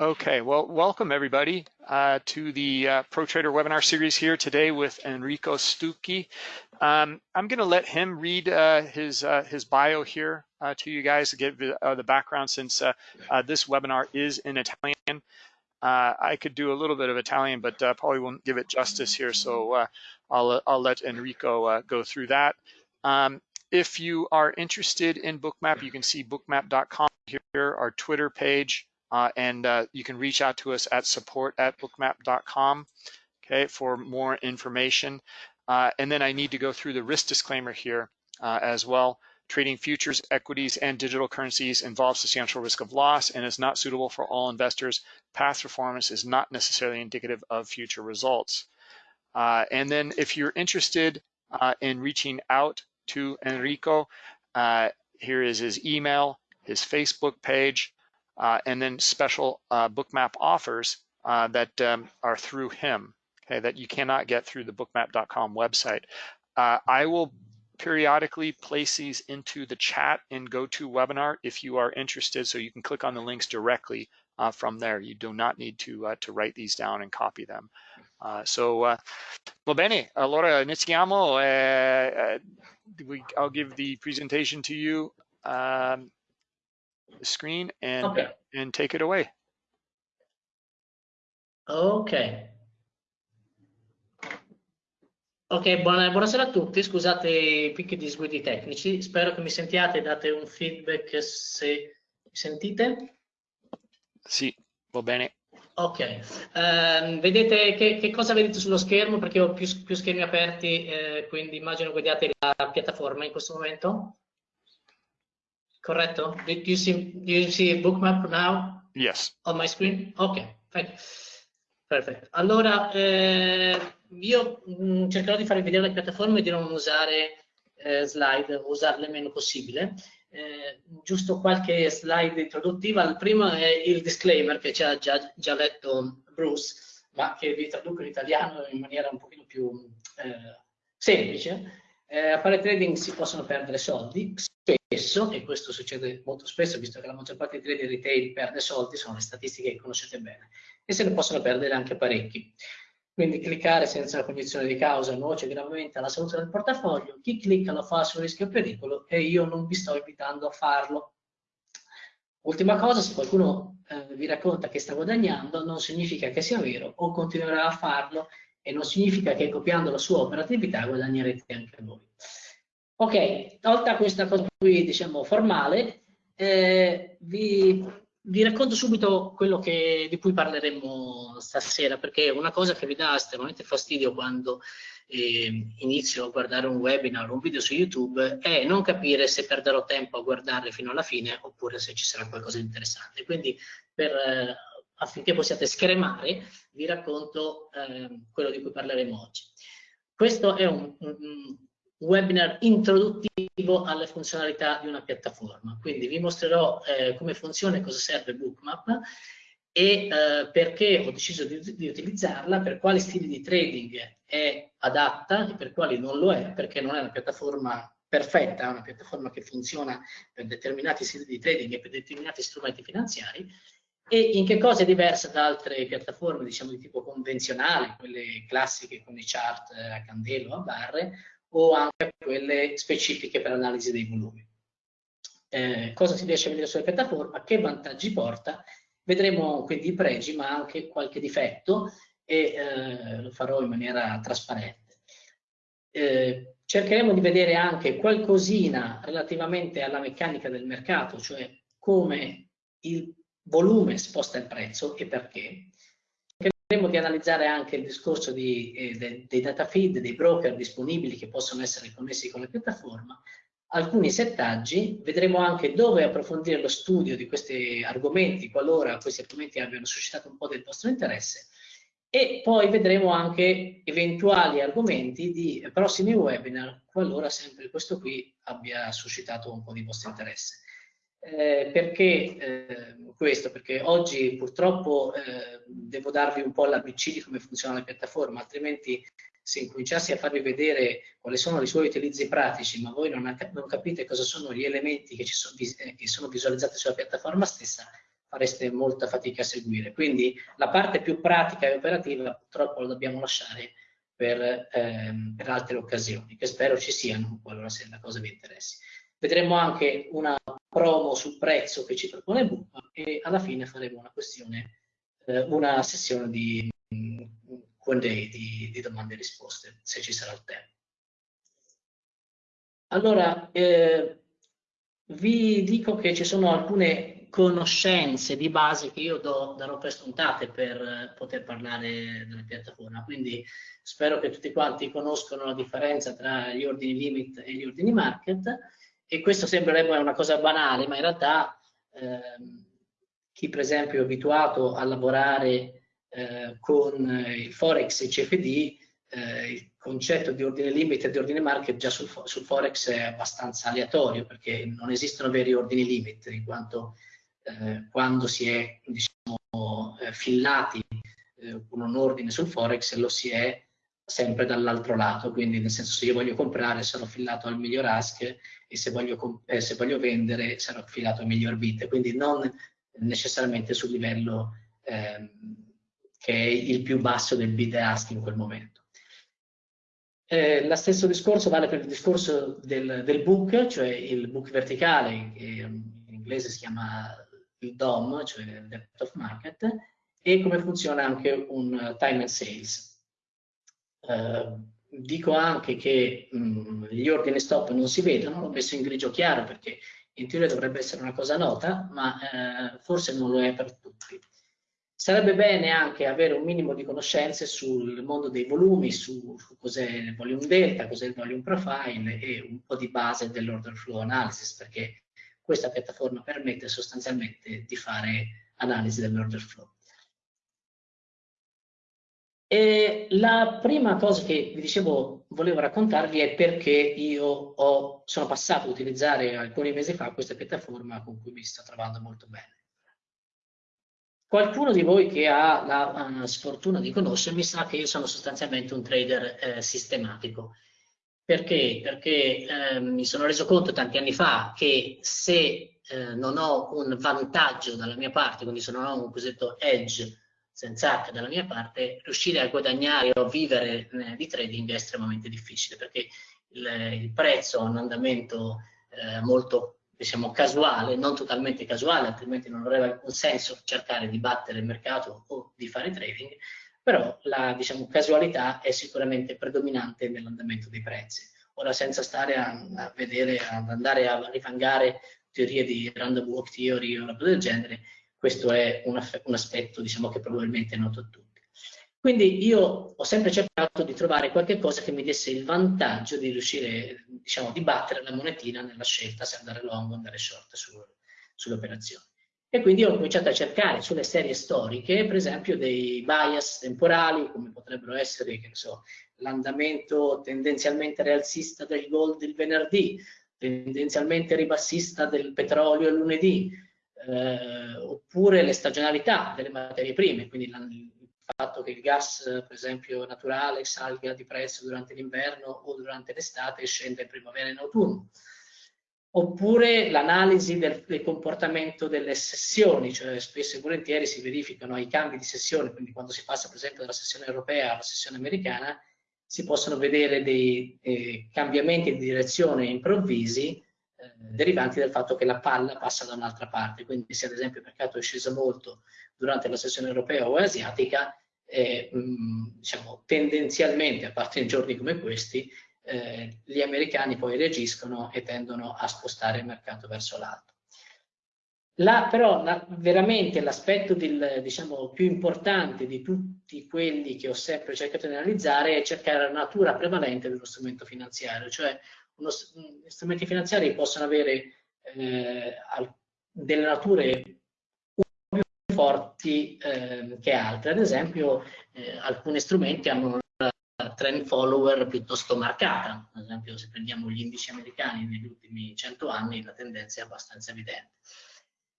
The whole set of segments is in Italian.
Okay, well, welcome everybody uh, to the uh, ProTrader webinar series here today with Enrico Stucchi. Um, I'm going to let him read uh, his uh, his bio here uh, to you guys to give uh, the background since this webinar is in Italian. I could do a little bit of Italian, but probably won't give it justice here, so I'll, I'll let Enrico go through that. Um, if you are interested in Bookmap, you can see bookmap.com here, our Twitter page, uh, and uh, you can reach out to us at support at bookmap.com okay, for more information. Uh, and then I need to go through the risk disclaimer here uh, as well. Trading futures, equities, and digital currencies involves substantial risk of loss and is not suitable for all investors. Past performance is not necessarily indicative of future results. Uh, and then if you're interested uh, in reaching out to Enrico, here is his email, his Facebook page, and then special uh, bookmap offers uh, that um, are through him, okay, that you cannot get through the bookmap.com website. Uh, I will periodically place these into the chat in GoToWebinar if you are interested, so you can click on the links directly uh, from there. You do not need to uh, to write these down and copy them. so, va bene, allora iniziamo. Eh, I'll give the presentation to you. Um, screen and okay. and take it away. Ok. Ok, buona, buonasera a tutti, scusate i picchi disguidi tecnici, spero che mi sentiate, date un feedback se mi sentite. Sì, va bene. Ok, um, vedete che, che, cosa vedete sullo schermo? Perché ho più, più schermi aperti, eh, quindi immagino guardiate la piattaforma in questo momento. Corretto? Do you see do you see bookmap now? Yes. On my screen? Ok. Perfetto. Allora, eh, io mh, mm, cercherò di farvi vedere le piattaforme e di non usare eh, slide, usarle meno possibile. Eh, giusto qualche slide introduttiva. Il primo è il disclaimer che ci ha già, già letto Bruce, ma che vi traduco in italiano in maniera un pochino più eh, semplice. Eh, a fare trading si possono perdere soldi, spesso, e questo succede molto spesso, visto che la maggior parte dei trader retail perde soldi, sono le statistiche che conoscete bene, e se ne possono perdere anche parecchi. Quindi cliccare senza la cognizione di causa nuoce gravemente alla salute del portafoglio, chi clicca lo fa sul rischio pericolo e io non vi sto invitando a farlo. Ultima cosa, se qualcuno eh, vi racconta che sta guadagnando, non significa che sia vero o continuerà a farlo e non significa che copiando la sua operatività guadagnerete anche voi. Ok, tolta questa cosa qui, diciamo, formale, eh, vi, vi, racconto subito quello che, di cui parleremo stasera, perché una cosa che vi dà estremamente fastidio quando eh, inizio a guardare un webinar o un video su YouTube è non capire se perderò tempo a guardarle fino alla fine oppure se ci sarà qualcosa di interessante. Quindi per, eh, affinché possiate scremare vi racconto eh, quello di cui parleremo oggi. Questo è un webinar introduttivo alle funzionalità di una piattaforma. Quindi vi mostrerò eh, come funziona e cosa serve Bookmap e eh, perché ho deciso di, di, utilizzarla, per quali stili di trading è adatta e per quali non lo è, perché non è una piattaforma perfetta, è una piattaforma che funziona per determinati stili di trading e per determinati strumenti finanziari e in che cosa è diversa da altre piattaforme, diciamo di tipo convenzionale, quelle classiche con i chart a candelo a barre, o anche quelle specifiche per l'analisi dei volumi. Eh, cosa si riesce a vedere sulla piattaforma, che vantaggi porta, vedremo quindi i pregi ma anche qualche difetto e eh, lo farò in maniera trasparente. Eh, cercheremo di vedere anche qualcosina relativamente alla meccanica del mercato, cioè come il volume sposta il prezzo e perché, Cercheremo di analizzare anche il discorso di, eh, de, dei data feed, dei broker disponibili che possono essere connessi con la piattaforma, alcuni settaggi, vedremo anche dove approfondire lo studio di questi argomenti, qualora questi argomenti abbiano suscitato un po' del vostro interesse, e poi vedremo anche eventuali argomenti di prossimi webinar, qualora sempre questo qui abbia suscitato un po' di vostro interesse. Eh, perché eh, questo? Perché oggi purtroppo eh, devo darvi un po' l'ABC di come funziona la piattaforma, altrimenti se incominciassi a farvi vedere quali sono i suoi utilizzi pratici, ma voi non, non capite cosa sono gli elementi che, sono, eh, che sono visualizzati sulla piattaforma stessa, fareste molta fatica a seguire. Quindi la parte più pratica e operativa purtroppo la dobbiamo lasciare per, ehm, per altre occasioni, che spero ci siano qualora se la cosa vi interessi. Vedremo anche una promo sul prezzo che ci propone Book e alla fine faremo una questione, eh, una sessione di Q&A, di, di domande e risposte, se ci sarà il tempo. Allora, eh, vi dico che ci sono alcune conoscenze di base che io do, darò per scontate per poter parlare della piattaforma, quindi spero che tutti quanti conoscano la differenza tra gli ordini limit e gli ordini market e questo sembrerebbe una cosa banale, ma in realtà ehm, chi per esempio è abituato a lavorare eh, con il Forex e il CFD, eh, il concetto di ordine limit e di ordine market già sul, sul, Forex è abbastanza aleatorio perché non esistono veri ordini limit in quanto eh, quando si è diciamo, eh, fillati eh, con un ordine sul Forex lo si è sempre dall'altro lato, quindi nel senso se io voglio comprare sarò filato al miglior ask e se voglio, eh, se voglio vendere sarò filato al miglior bit, quindi non necessariamente sul livello ehm, che è il più basso del bid ask in quel momento. Eh, lo stesso discorso vale per il discorso del, del, book, cioè il book verticale, che in inglese si chiama il DOM, cioè il Depth of Market, e come funziona anche un time and sales. Eh, dico anche che mh, mm, gli ordini stop non si vedono, l'ho messo in grigio chiaro perché in teoria dovrebbe essere una cosa nota, ma eh, forse non lo è per tutti. Sarebbe bene anche avere un minimo di conoscenze sul mondo dei volumi, su, su cos'è il volume delta, cos'è il volume profile e un po' di base dell'order flow analysis, perché questa piattaforma permette sostanzialmente di fare analisi dell'order flow. E la prima cosa che vi dicevo, volevo raccontarvi è perché io ho, sono passato ad utilizzare alcuni mesi fa questa piattaforma con cui mi sto trovando molto bene. Qualcuno di voi che ha la uh, sfortuna di conoscermi sa che io sono sostanzialmente un trader eh, sistematico. Perché? Perché eh, mi sono reso conto tanti anni fa che se eh, non ho un vantaggio dalla mia parte, quindi se non ho un cosiddetto edge senza H dalla mia parte, riuscire a guadagnare o vivere eh, di trading è estremamente difficile perché il, il prezzo ha un andamento eh, molto diciamo casuale, non totalmente casuale, altrimenti non avrebbe alcun senso cercare di battere il mercato o di fare trading, però la diciamo, casualità è sicuramente predominante nell'andamento dei prezzi. Ora senza stare a, a vedere, ad andare a rifangare teorie di random walk theory o roba del genere, questo è un, un aspetto diciamo, che probabilmente è noto a tutti. Quindi io ho sempre cercato di trovare qualche cosa che mi desse il vantaggio di riuscire, diciamo, di battere la monetina nella scelta se andare long o andare short su, sulle operazioni. E quindi ho cominciato a cercare sulle serie storiche, per esempio, dei bias temporali, come potrebbero essere, so, l'andamento tendenzialmente rialzista del gold il venerdì, tendenzialmente ribassista del petrolio il lunedì, eh, oppure le stagionalità delle materie prime, quindi la, il fatto che il gas, per esempio naturale, salga di prezzo durante l'inverno o durante l'estate e scenda in primavera e in autunno. Oppure l'analisi del, del, comportamento delle sessioni, cioè spesso e volentieri si verificano i cambi di sessione, quindi quando si passa per esempio dalla sessione europea alla sessione americana, si possono vedere dei eh, cambiamenti di direzione improvvisi derivanti dal fatto che la palla passa da un'altra parte. Quindi se ad esempio il mercato è sceso molto durante la sessione europea o asiatica, eh, mh, diciamo, tendenzialmente, a parte in giorni come questi, eh, gli americani poi reagiscono e tendono a spostare il mercato verso l'alto. La, però la, veramente l'aspetto diciamo, più importante di tutti quelli che ho sempre cercato di analizzare è cercare la natura prevalente dello strumento finanziario, cioè uno, gli strumenti finanziari possono avere eh, delle nature più forti eh, che altre. Ad esempio, eh, alcuni strumenti hanno una trend follower piuttosto marcata. Ad esempio, se prendiamo gli indici americani negli ultimi 100 anni, la tendenza è abbastanza evidente.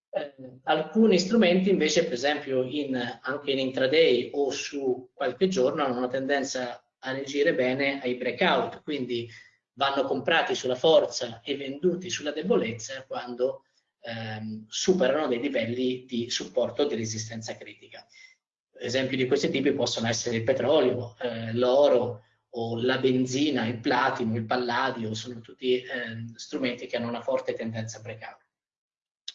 Eh, alcuni strumenti invece, per esempio, in, anche in intraday o su qualche giorno, hanno una tendenza a reagire bene ai breakout, quindi vanno comprati sulla forza e venduti sulla debolezza quando ehm, superano dei livelli di supporto di resistenza critica. Esempi di questi tipi possono essere il petrolio, eh, l'oro o la benzina, il platino, il palladio, sono tutti eh, strumenti che hanno una forte tendenza a breakout.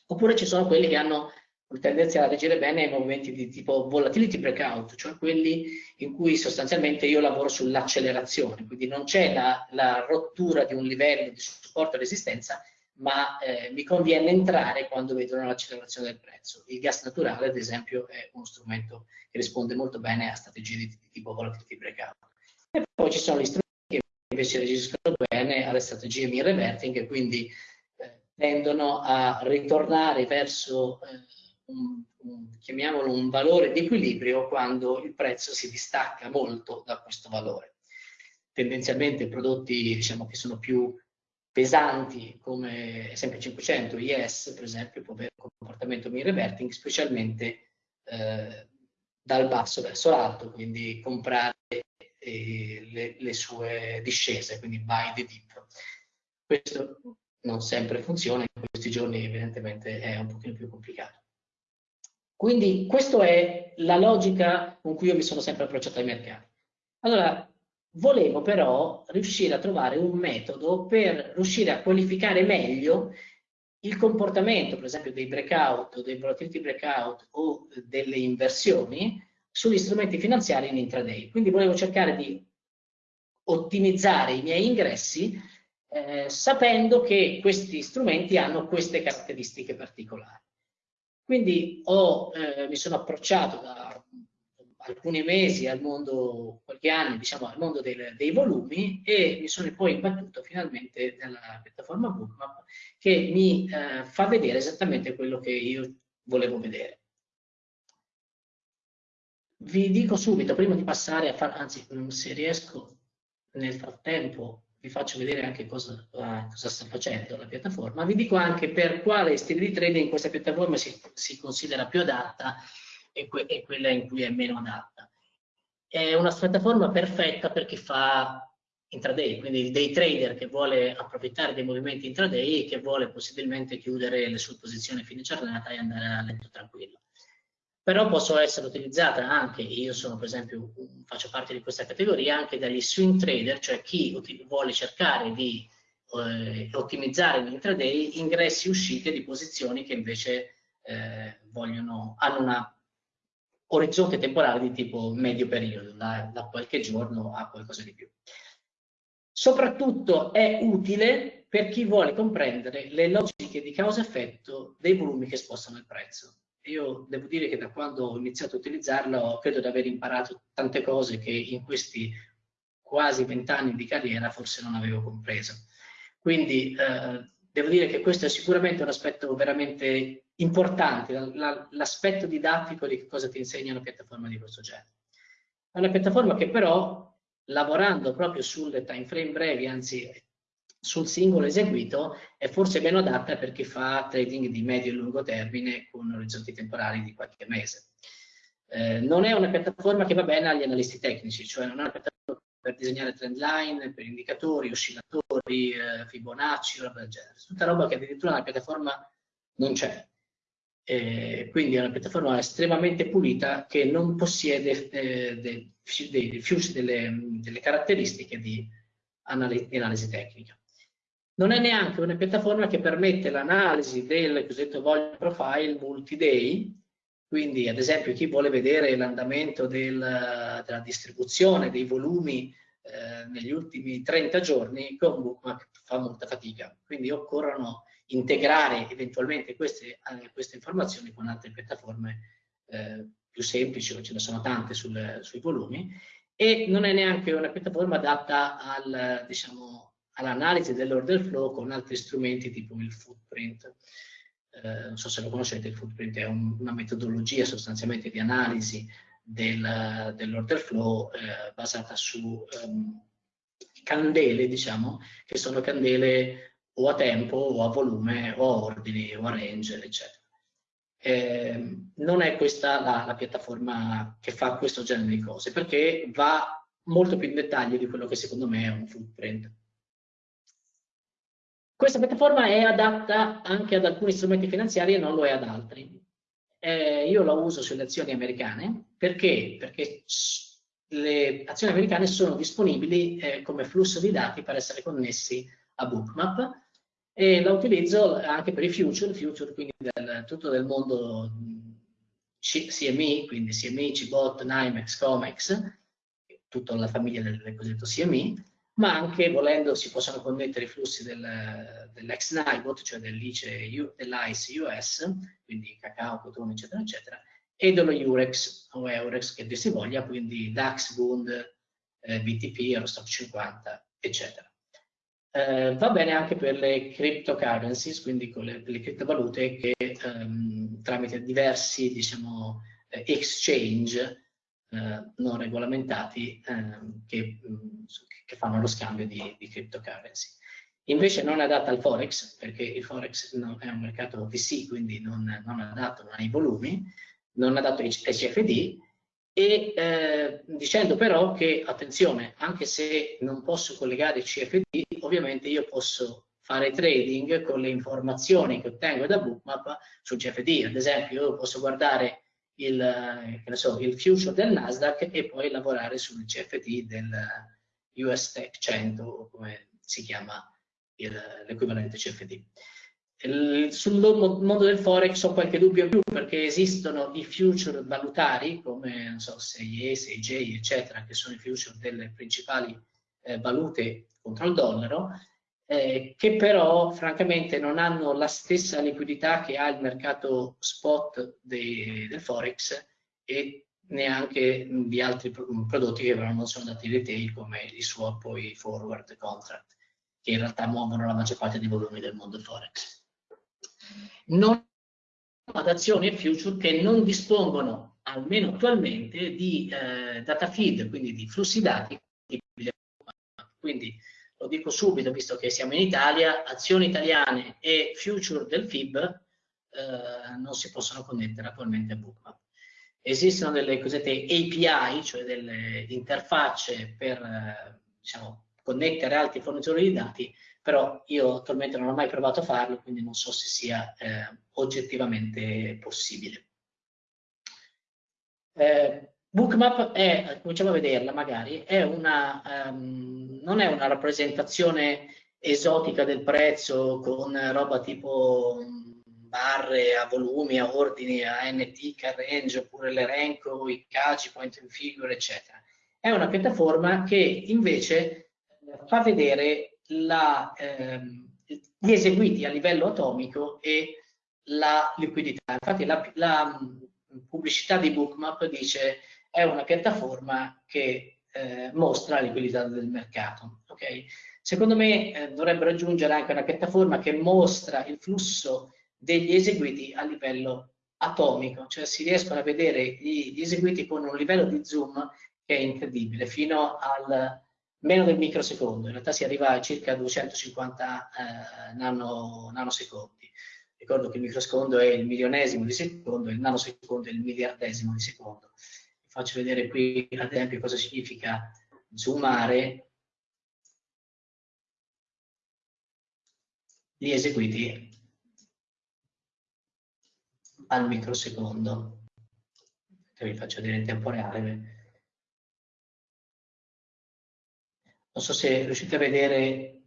Oppure ci sono quelli che hanno tendenza a reagire bene ai movimenti di tipo volatility breakout, cioè quelli in cui sostanzialmente io lavoro sull'accelerazione, quindi non c'è la, la, rottura di un livello di supporto e resistenza, ma eh, mi conviene entrare quando vedo l'accelerazione del prezzo. Il gas naturale, ad esempio, è uno strumento che risponde molto bene a strategie di, di tipo volatility breakout. E poi ci sono gli strumenti che invece reagiscono bene alle strategie mean reverting, quindi eh, tendono a ritornare verso eh, un, un, chiamiamolo un valore di equilibrio quando il prezzo si distacca molto da questo valore. Tendenzialmente prodotti diciamo, che sono più pesanti come SP500, IS per esempio può avere un comportamento mean reverting specialmente eh, dal basso verso l'alto, quindi comprare eh, le, le, sue discese, quindi buy the dip. Questo non sempre funziona, in questi giorni evidentemente è un pochino più complicato. Quindi questa è la logica con cui io mi sono sempre approcciato ai mercati. Allora, volevo però riuscire a trovare un metodo per riuscire a qualificare meglio il comportamento, per esempio, dei breakout, dei volatility breakout o delle inversioni sugli strumenti finanziari in intraday. Quindi volevo cercare di ottimizzare i miei ingressi eh, sapendo che questi strumenti hanno queste caratteristiche particolari. Quindi ho, eh, mi sono approcciato da alcuni mesi al mondo, qualche anno, diciamo, al mondo del, dei volumi e mi sono poi imbattuto finalmente nella piattaforma Bookmap che mi eh, fa vedere esattamente quello che io volevo vedere. Vi dico subito, prima di passare a fare, anzi, se riesco nel frattempo vi faccio vedere anche cosa, uh, cosa, sta facendo la piattaforma, vi dico anche per quale stile di trading questa piattaforma si, si considera più adatta e, que e, quella in cui è meno adatta. È una piattaforma perfetta per chi fa intraday, quindi dei trader che vuole approfittare dei movimenti intraday e che vuole possibilmente chiudere le sue posizioni a fine giornata e andare a letto tranquillo però possono essere utilizzate anche, io sono per esempio, faccio parte di questa categoria, anche dagli swing trader, cioè chi vuole cercare di eh, ottimizzare l'intraday ingressi e uscite di posizioni che invece eh, vogliono, hanno un orizzonte temporale di tipo medio periodo, da, da qualche giorno a qualcosa di più. Soprattutto è utile per chi vuole comprendere le logiche di causa-effetto dei volumi che spostano il prezzo io devo dire che da quando ho iniziato a utilizzarlo credo di aver imparato tante cose che in questi quasi vent'anni di carriera forse non avevo compreso. Quindi eh, devo dire che questo è sicuramente un aspetto veramente importante, l'aspetto didattico di cosa ti insegna una piattaforma di questo genere. È una piattaforma che però, lavorando proprio sulle time frame brevi, anzi sul singolo eseguito è forse meno adatta per chi fa trading di medio e lungo termine con orizzonti temporali di qualche mese. Eh, non è una piattaforma che va bene agli analisti tecnici, cioè non è una piattaforma per disegnare trend line, per indicatori, oscillatori, eh, Fibonacci, roba del genere. Tutta roba che addirittura nella piattaforma non c'è. Eh, quindi è una piattaforma estremamente pulita che non possiede eh, de, de, de, delle, delle caratteristiche di analisi tecnica non è neanche una piattaforma che permette l'analisi del cosiddetto volume profile multi-day, quindi ad esempio chi vuole vedere l'andamento del, della distribuzione dei volumi eh, negli ultimi 30 giorni con Bookmap fa molta fatica, quindi occorrono integrare eventualmente queste, eh, queste informazioni con altre piattaforme eh, più semplici, ce ne sono tante sul, sui volumi, e non è neanche una piattaforma adatta al, diciamo, all'analisi dell'order flow con altri strumenti tipo il footprint. Eh, non so se lo conoscete, il footprint è un, una metodologia sostanzialmente di analisi del, dell'order flow eh, basata su um, candele, diciamo, che sono candele o a tempo o a volume o a ordini o a range, eccetera. Eh, non è questa la, la piattaforma che fa questo genere di cose, perché va molto più in dettaglio di quello che secondo me è un footprint. Questa piattaforma è adatta anche ad alcuni strumenti finanziari e non lo è ad altri. Eh, io la uso sulle azioni americane perché? Perché le azioni americane sono disponibili eh, come flusso di dati per essere connessi a Bookmap e la utilizzo anche per i future, future quindi del, tutto del mondo CME, quindi CME, CBOT, NIMEX, COMEX, tutta la famiglia del, del cosiddetto CME, ma anche volendo si possono connettere i flussi del, dell'ex NIBOT, cioè dell'ICE, dell'ICE US, quindi cacao, cotone, eccetera, eccetera, e dello Eurex o Eurex che dir si voglia, quindi DAX, Bund, eh, BTP, Eurostock 50, eccetera. Eh, va bene anche per le cryptocurrencies, quindi con le, le criptovalute che ehm, tramite diversi diciamo, eh, exchange eh, non regolamentati ehm, che, mm, che, fanno lo scambio di, di cryptocurrency. Invece non è adatta al Forex, perché il Forex è un mercato VC, quindi non, non adatto, non ha i volumi, non adatto ai CFD, e eh, dicendo però che, attenzione, anche se non posso collegare i CFD, ovviamente io posso fare trading con le informazioni che ottengo da Bookmap sul CFD. Ad esempio, io posso guardare il, eh, so, il future del Nasdaq e poi lavorare sul CFD del US Tech 100 come si chiama l'equivalente CFD. Sul mondo del Forex ho qualche dubbio in più perché esistono i future valutari come so, 6E, 6J eccetera che sono i future delle principali eh, valute contro il dollaro eh, che però francamente non hanno la stessa liquidità che ha il mercato spot dei, del Forex e neanche di altri prodotti che però non sono dati retail come i swap o i forward contract che in realtà muovono la maggior parte dei volumi del mondo Forex. Non ad azioni e future che non dispongono, almeno attualmente, di eh, data feed, quindi di flussi dati. Quindi lo dico subito, visto che siamo in Italia, azioni italiane e future del FIB eh, non si possono connettere attualmente a Bookmap. Esistono delle cosiddette API, cioè delle interfacce per eh, diciamo, connettere altri fornitori di dati, però io attualmente non ho mai provato a farlo, quindi non so se sia eh, oggettivamente possibile. Eh, Bookmap è, cominciamo a vederla magari, è una, um, non è una rappresentazione esotica del prezzo con roba tipo barre a volumi, a ordini, a NT, range, oppure l'elenco, i cagi, point and figure, eccetera. È una piattaforma che invece eh, fa vedere la, ehm, gli eseguiti a livello atomico e la liquidità. Infatti la, la pubblicità di Bookmap dice è una piattaforma che eh, mostra la liquidità del mercato. Okay? Secondo me eh, dovrebbero aggiungere anche una piattaforma che mostra il flusso degli eseguiti a livello atomico, cioè si riescono a vedere gli, gli eseguiti con un livello di zoom che è incredibile, fino al meno del microsecondo, in realtà si arriva a circa 250 eh, nano, nanosecondi. Ricordo che il microsecondo è il milionesimo di secondo il nanosecondo è il miliardesimo di secondo faccio vedere qui ad esempio cosa significa zoomare gli eseguiti al microsecondo. Che vi faccio vedere in tempo reale. Non so se riuscite a vedere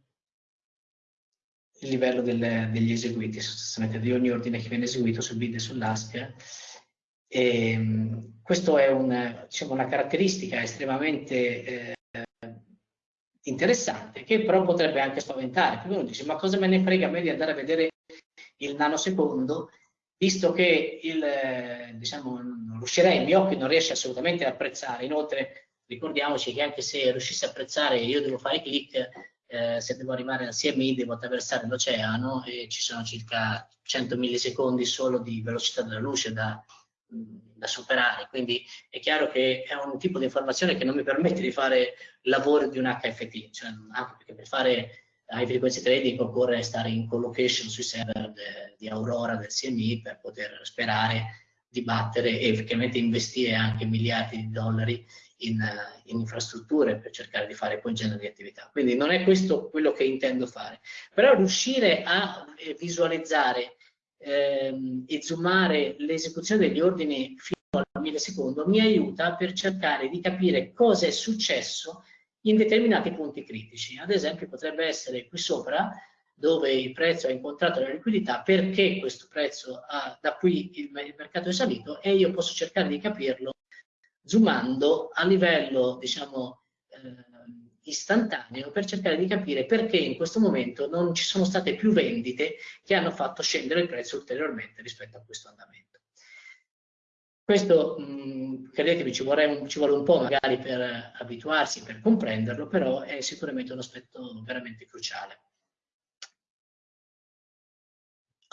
il livello del, degli eseguiti sostanzialmente di ogni ordine che viene eseguito sul bid e sull'ASCII e, ehm, questa è un, diciamo, una caratteristica estremamente eh, interessante che però potrebbe anche spaventare. Perché uno dice ma cosa me ne frega a me di andare a vedere il nanosecondo visto che il, eh, diciamo, non riuscirei, il mio occhio non riesce assolutamente ad apprezzare. Inoltre ricordiamoci che anche se riuscissi a apprezzare io devo fare clic, eh, se devo arrivare al CMI devo attraversare l'oceano e ci sono circa 100 millisecondi solo di velocità della luce da da superare, quindi è chiaro che è un tipo di informazione che non mi permette di fare lavoro di un HFT, cioè anche perché per fare high frequency trading occorre stare in collocation sui server de, di Aurora del CMI per poter sperare dibattere e effettivamente investire anche miliardi di dollari in, in, infrastrutture per cercare di fare quel genere di attività. Quindi non è questo quello che intendo fare, però riuscire a eh, visualizzare ehm, e zoomare l'esecuzione degli ordini fino al millisecondo mi aiuta per cercare di capire cosa è successo in determinati punti critici. Ad esempio potrebbe essere qui sopra dove il prezzo ha incontrato la liquidità, perché questo prezzo ha, da qui il, il mercato è salito e io posso cercare di capirlo zoomando a livello diciamo eh, istantaneo per cercare di capire perché in questo momento non ci sono state più vendite che hanno fatto scendere il prezzo ulteriormente rispetto a questo andamento. Questo, mh, credetemi, ci, un, ci, vuole un po' magari per abituarsi, per comprenderlo, però è sicuramente un aspetto veramente cruciale.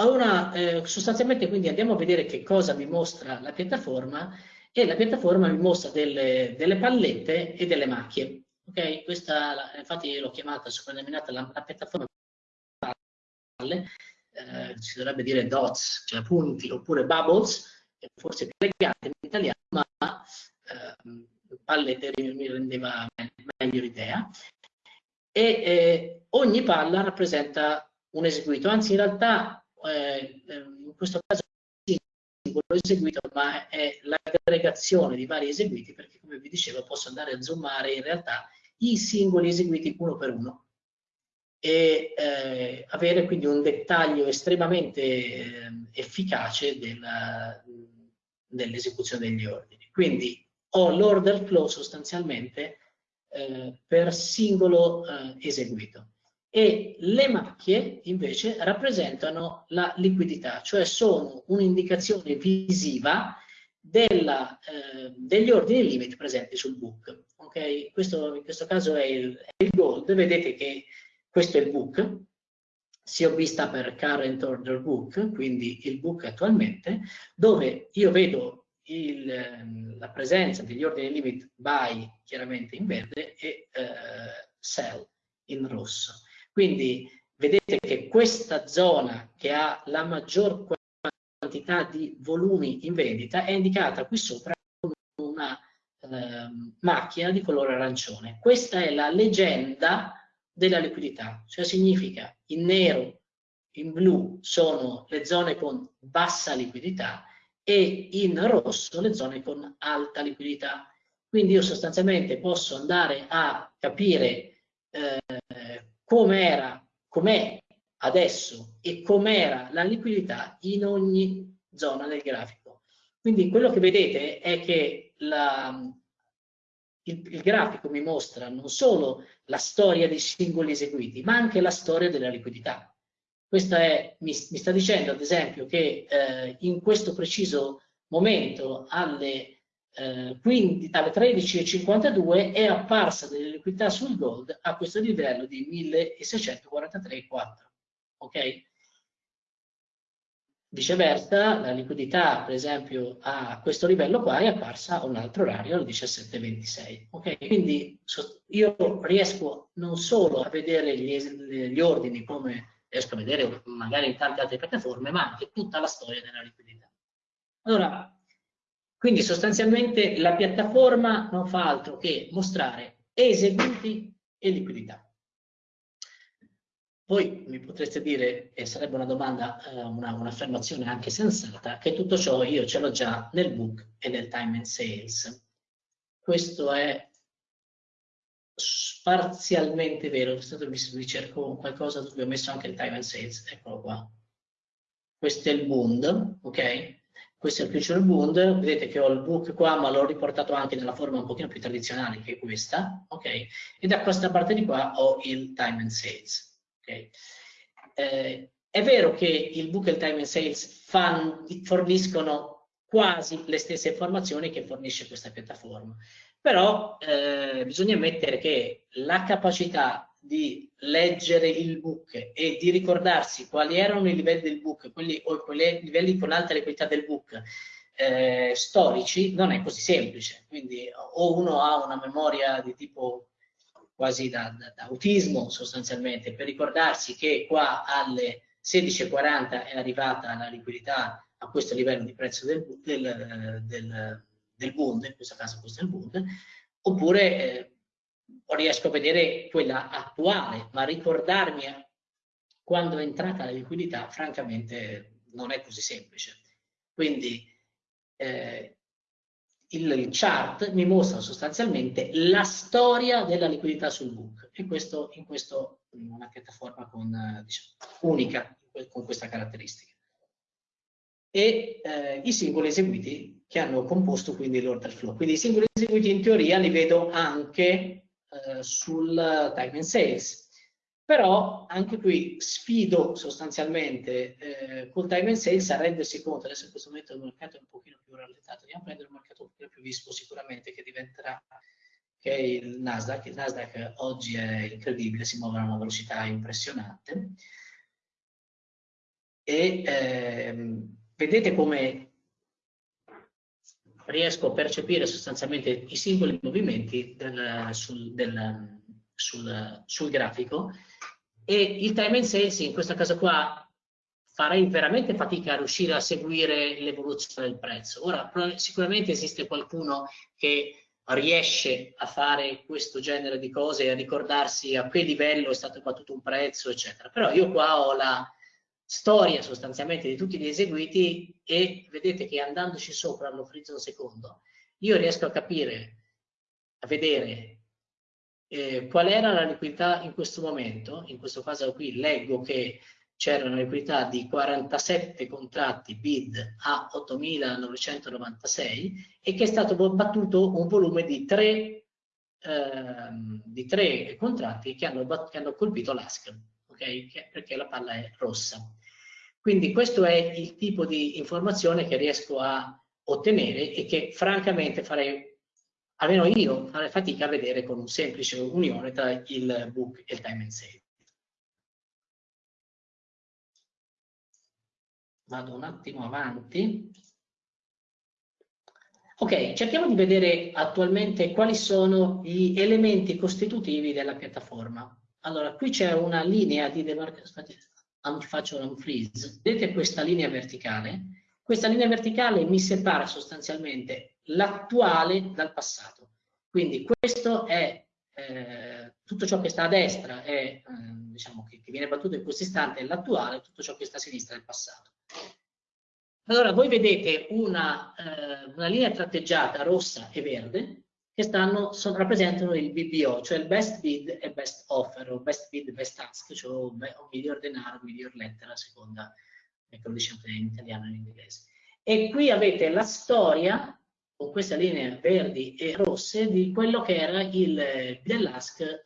Allora, eh, sostanzialmente quindi andiamo a vedere che cosa vi mostra la piattaforma e la piattaforma vi mostra delle, delle pallette e delle macchie. Ok, questa infatti l'ho chiamata soprannominata la, la piattaforma palle, eh, si dovrebbe dire dots, cioè punti, oppure bubbles, forse più elegante in italiano, ma eh, pallette mi rendeva meglio l'idea. E eh, ogni palla rappresenta un eseguito, anzi in realtà eh, in questo caso singolo eseguito, ma è l'aggregazione di vari eseguiti, perché come vi dicevo posso andare a zoomare in realtà i singoli eseguiti uno per uno e eh, avere quindi un dettaglio estremamente eh, efficace dell'esecuzione degli ordini. Quindi ho l'order flow sostanzialmente eh, per singolo eh, eseguito e le macchie invece rappresentano la liquidità, cioè sono un'indicazione visiva della, eh, degli ordini limit presenti sul book. Okay? Questo, in questo caso è il, è il, gold, vedete che questo è il book, si è vista per current order book, quindi il book attualmente, dove io vedo il, ehm, la presenza degli ordini limit buy chiaramente in verde e eh, sell in rosso. Quindi vedete che questa zona che ha la maggior quantità di volumi in vendita è indicata qui sopra con una eh, macchina di colore arancione. Questa è la leggenda della liquidità, cioè significa in nero, in blu sono le zone con bassa liquidità e in rosso le zone con alta liquidità. Quindi io sostanzialmente posso andare a capire eh, com'era, com'è adesso e com'era la liquidità in ogni zona del grafico. Quindi quello che vedete è che la, il, il, grafico mi mostra non solo la storia dei singoli eseguiti, ma anche la storia della liquidità. Questo è, mi, mi sta dicendo ad esempio che eh, in questo preciso momento alle eh, alle 13.52 è apparsa delle liquidità sul gold a questo livello di 1643,4 ok viceversa la liquidità per esempio a questo livello qua è apparsa a un altro orario alle 17.26 ok quindi io riesco non solo a vedere gli, gli ordini come riesco a vedere magari in tante altre piattaforme ma anche tutta la storia della liquidità allora quindi sostanzialmente la piattaforma non fa altro che mostrare eseguiti e liquidità. Poi mi potreste dire, e sarebbe una domanda, eh, un'affermazione una anche sensata, che tutto ciò io ce l'ho già nel book e nel time and sales. Questo è parzialmente vero, vi cerco qualcosa dove ho messo anche il time and sales, eccolo qua. Questo è il Bund, ok? questo è il Future Bund, vedete che ho il book qua ma l'ho riportato anche nella forma un pochino più tradizionale che è questa, ok? E da questa parte di qua ho il Time and Sales, ok? Eh, è vero che il book e il Time and Sales fan, forniscono quasi le stesse informazioni che fornisce questa piattaforma, però eh, bisogna ammettere che la capacità di leggere il book e di ricordarsi quali erano i livelli del book, quelli, o quei livelli con alta liquidità del book eh, storici, non è così semplice. Quindi o uno ha una memoria di tipo quasi da, da, da autismo sostanzialmente, per ricordarsi che qua alle 16.40 è arrivata la liquidità a questo livello di prezzo del, del, del, del Bund, in questo caso questo è il Bund, oppure eh, riesco a vedere quella attuale, ma ricordarmi quando è entrata la liquidità, francamente non è così semplice. Quindi eh, il, il, chart mi mostra sostanzialmente la storia della liquidità sul book e questo in questo in una piattaforma con, diciamo, unica con questa caratteristica. E eh, i singoli eseguiti che hanno composto quindi l'order flow. Quindi i singoli eseguiti in teoria li vedo anche eh, sul time and sales. Però anche qui sfido sostanzialmente eh, col time and sales a rendersi conto, adesso in questo momento il mercato è un pochino più rallentato, andiamo a prendere un mercato un pochino più vispo sicuramente che diventerà che è il Nasdaq. Il Nasdaq oggi è incredibile, si muove a una velocità impressionante. E ehm, vedete come riesco a percepire sostanzialmente i singoli movimenti del, sul, del, sul, sul, grafico e il time and sales in questo caso qua farei veramente fatica a riuscire a seguire l'evoluzione del prezzo. Ora, sicuramente esiste qualcuno che riesce a fare questo genere di cose a ricordarsi a che livello è stato battuto un prezzo, eccetera. Però io qua ho la, storia sostanzialmente di tutti gli eseguiti e vedete che andandoci sopra allo frizzo secondo io riesco a capire, a vedere eh, qual era la liquidità in questo momento, in questo caso qui leggo che c'era una liquidità di 47 contratti bid a 8.996 e che è stato battuto un volume di 3, ehm, di 3 contratti che hanno, che hanno colpito l'ASC, okay? perché la palla è rossa. Quindi questo è il tipo di informazione che riesco a ottenere e che francamente farei, almeno io, farei fatica a vedere con un semplice unione tra il book e il time and save. Vado un attimo avanti. Ok, cerchiamo di vedere attualmente quali sono gli elementi costitutivi della piattaforma. Allora, qui c'è una linea di demarcazione faccio un freeze, vedete questa linea verticale? Questa linea verticale mi separa sostanzialmente l'attuale dal passato. Quindi questo è eh, tutto ciò che sta a destra è, eh, diciamo che, che, viene battuto in questo istante è l'attuale, tutto ciò che sta a sinistra è il passato. Allora voi vedete una, eh, una linea tratteggiata rossa e verde che stanno, sono, rappresentano il BBO, cioè il best bid e best offer, o best bid e best ask, cioè o, miglior denaro, miglior lettera, a seconda che lo diciamo in italiano e in inglese. E qui avete la storia, con queste linee verdi e rosse, di quello che era il ask eh,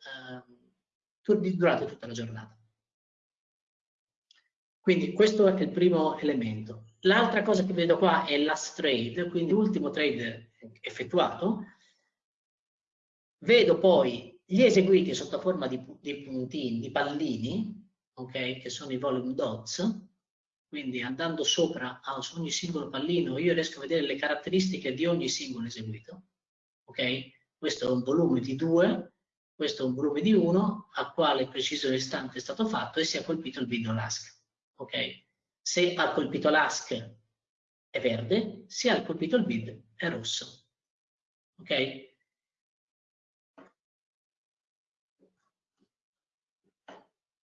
durante tutta la giornata. Quindi questo è il primo elemento. L'altra cosa che vedo qua è last trade, quindi l'ultimo trade effettuato, Vedo poi gli eseguiti sotto forma di, di puntini, di pallini, ok, che sono i volume dots, quindi andando sopra a ogni singolo pallino io riesco a vedere le caratteristiche di ogni singolo eseguito, ok? Questo è un volume di 2, questo è un volume di 1, a quale preciso istante è stato fatto e si è colpito il video LASC, ok? Se ha colpito l'ASC è verde, se ha colpito il bid è rosso, ok?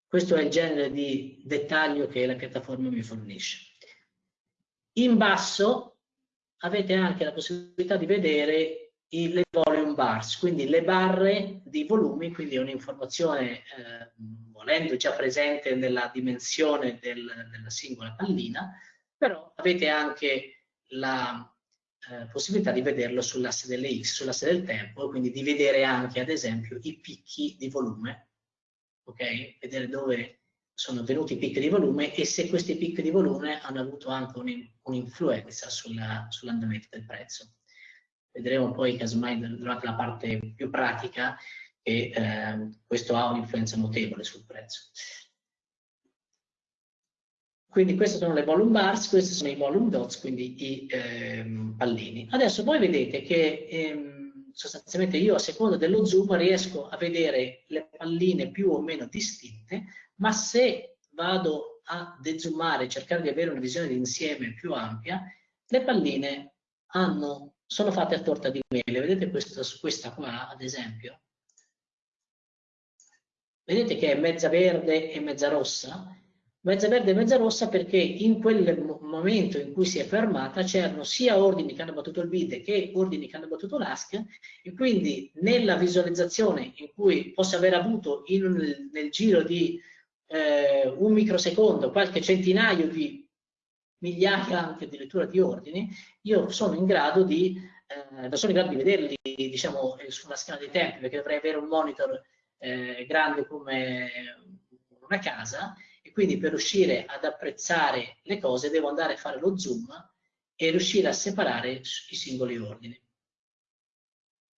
Questo è il genere di dettaglio che la piattaforma mi fornisce. In basso avete anche la possibilità di vedere le volume bars, quindi le barre di volumi, quindi è un'informazione eh, volendo già presente nella dimensione del, della singola pallina, però avete anche la eh, possibilità di vederlo sull'asse delle X, sull'asse del tempo, quindi di vedere anche ad esempio i picchi di volume ok? Vedere dove sono venuti i picchi di volume e se questi picchi di volume hanno avuto anche un'influenza sull'andamento del prezzo. Vedremo poi casomai durante la parte più pratica che eh, questo ha un'influenza notevole sul prezzo. Quindi queste sono le volume bars, questi sono i volume dots, quindi i ehm, pallini. Adesso voi vedete che ehm, sostanzialmente io a seconda dello zoom riesco a vedere le palline più o meno distinte, ma se vado a dezoomare, cercare di avere una visione di insieme più ampia, le palline hanno, sono fatte a torta di mele. Vedete questa, questa qua, ad esempio? Vedete che è mezza verde e mezza rossa? Mezza verde e mezza rossa perché in quel momento in cui si è fermata c'erano sia ordini che hanno battuto il bid che ordini che hanno battuto l'ASC e quindi nella visualizzazione in cui posso aver avuto in, nel giro di eh, un microsecondo qualche centinaio di migliaia anche addirittura di ordini, io sono in grado di, eh, sono in grado di vederli diciamo sulla scala dei tempi perché dovrei avere un monitor eh, grande come una casa quindi per riuscire ad apprezzare le cose devo andare a fare lo zoom e riuscire a separare i singoli ordini.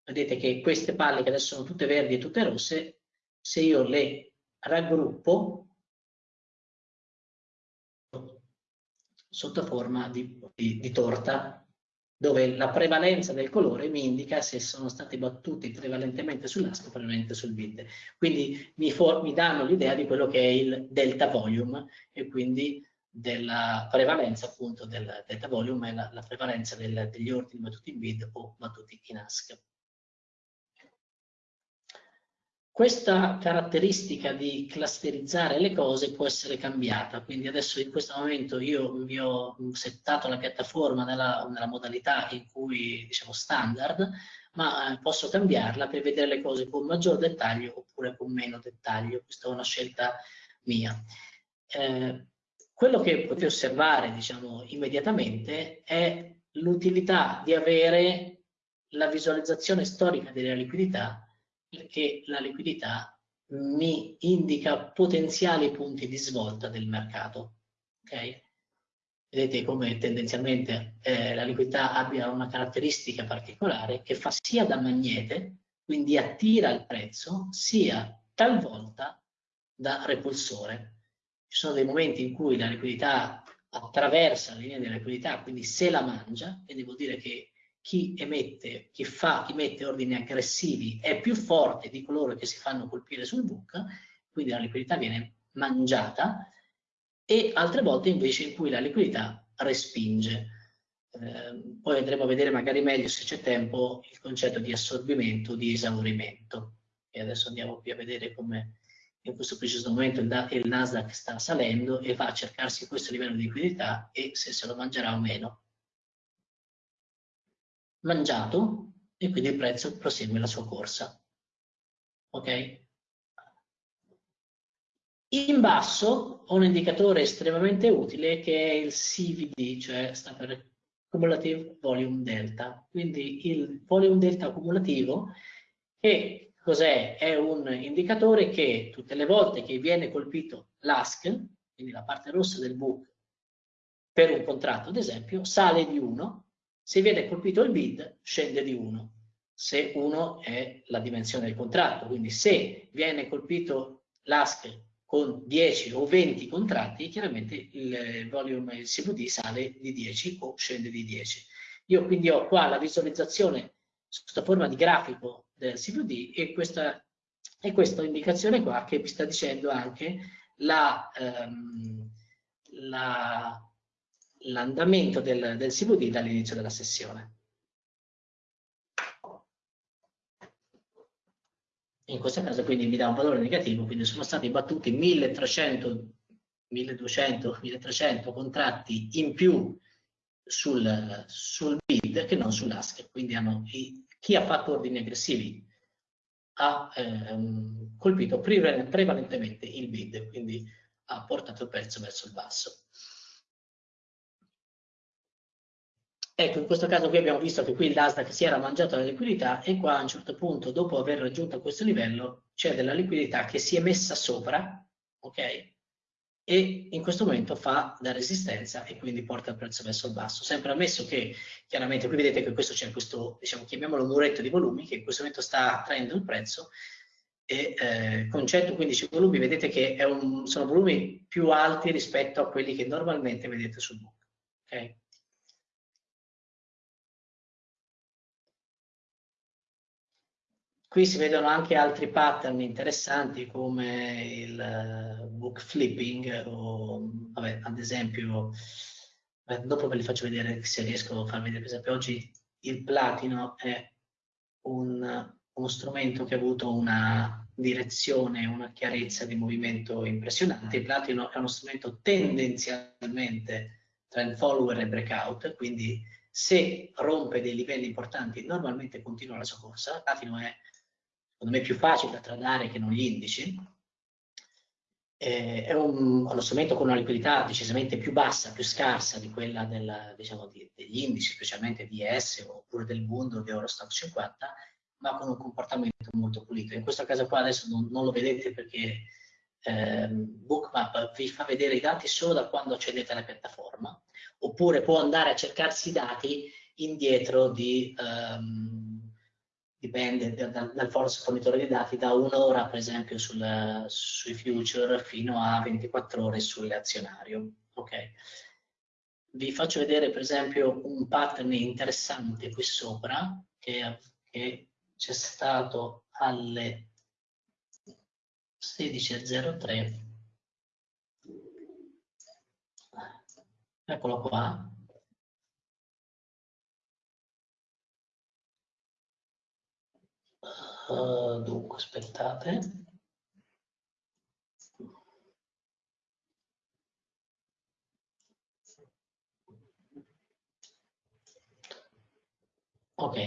Vedete che queste palle che adesso sono tutte verdi e tutte rosse, se io le raggruppo sotto forma di, di, di torta dove la prevalenza del colore mi indica se sono stati battuti prevalentemente sull'ASP o prevalentemente sul bid. Quindi mi, mi danno l'idea di quello che è il delta volume e quindi della prevalenza appunto del delta volume è la, la prevalenza del, degli ordini battuti in bid o battuti in ASC. Questa caratteristica di clusterizzare le cose può essere cambiata, quindi adesso in questo momento io vi ho settato la piattaforma nella, nella modalità in cui diciamo standard, ma eh, posso cambiarla per vedere le cose con maggior dettaglio oppure con meno dettaglio, questa è una scelta mia. Eh, quello che potete osservare diciamo, immediatamente è l'utilità di avere la visualizzazione storica della liquidità perché la liquidità mi indica potenziali punti di svolta del mercato. Okay? Vedete come tendenzialmente eh, la liquidità abbia una caratteristica particolare che fa sia da magnete, quindi attira il prezzo, sia talvolta da repulsore. Ci sono dei momenti in cui la liquidità attraversa la linea della liquidità, quindi se la mangia, quindi vuol dire che chi emette, chi fa, chi mette ordini aggressivi è più forte di coloro che si fanno colpire sul book, quindi la liquidità viene mangiata, e altre volte invece in cui la liquidità respinge. Eh, poi andremo a vedere magari meglio se c'è tempo il concetto di assorbimento, di esaurimento. E adesso andiamo qui a vedere come in questo preciso momento il, Nasdaq sta salendo e va a cercarsi questo livello di liquidità e se se lo mangerà o meno mangiato e quindi il prezzo prosegue la sua corsa. Ok? In basso ho un indicatore estremamente utile che è il CVD, cioè sta per Cumulative Volume Delta. Quindi il volume delta accumulativo che cos'è? È un indicatore che tutte le volte che viene colpito l'ASC, quindi la parte rossa del book, per un contratto ad esempio, sale di 1 se viene colpito il bid, scende di 1. Se 1 è la dimensione del contratto, quindi se viene colpito l'ASC con 10 o 20 contratti, chiaramente il volume il CVD sale di 10 o scende di 10. Io quindi ho qua la visualizzazione sotto forma di grafico del CVD e questa, e questa indicazione qua che vi sta dicendo anche la, um, la l'andamento del, del CVD dall'inizio della sessione. In questo caso quindi mi dà un valore negativo, quindi sono stati battuti 1300, 1200, 1300 contratti in più sul, sul bid che non sull'ASC, quindi hanno, chi ha fatto ordini aggressivi ha ehm, colpito prevalentemente il bid, quindi ha portato il prezzo verso il basso. Ecco, in questo caso qui abbiamo visto che qui il Nasdaq si era mangiato la liquidità e qua a un certo punto, dopo aver raggiunto questo livello, c'è della liquidità che si è messa sopra, ok? E in questo momento fa da resistenza e quindi porta il prezzo verso il basso. Sempre ammesso che, chiaramente, qui vedete che questo c'è questo, diciamo, chiamiamolo muretto di volumi, che in questo momento sta attraendo il prezzo, e eh, con 115 volumi vedete che un, sono volumi più alti rispetto a quelli che normalmente vedete sul book. Okay? Qui si vedono anche altri pattern interessanti come il book flipping o vabbè, ad esempio dopo ve li faccio vedere se riesco a farvi vedere per esempio oggi il platino è un, uno strumento che ha avuto una direzione, una chiarezza di movimento impressionante. Il platino è uno strumento tendenzialmente trend follower e breakout, quindi se rompe dei livelli importanti normalmente continua la sua corsa. Il platino è secondo me più facile da tradare che non gli indici. Eh, è un, uno strumento con una liquidità decisamente più bassa, più scarsa di quella del, diciamo, di, degli indici, specialmente di ES oppure del Bund o di Eurostock 50, ma con un comportamento molto pulito. In questo caso qua adesso non, non lo vedete perché eh, Bookmap vi fa vedere i dati solo da quando accedete alla piattaforma, oppure può andare a cercarsi i dati indietro di, um, dipende dal, dal fornitore di dati, da un'ora per esempio sul, sui future fino a 24 ore sull'azionario. Okay. Vi faccio vedere per esempio un pattern interessante qui sopra che, che c'è stato alle 16.03 eccolo qua uh, dunque aspettate ok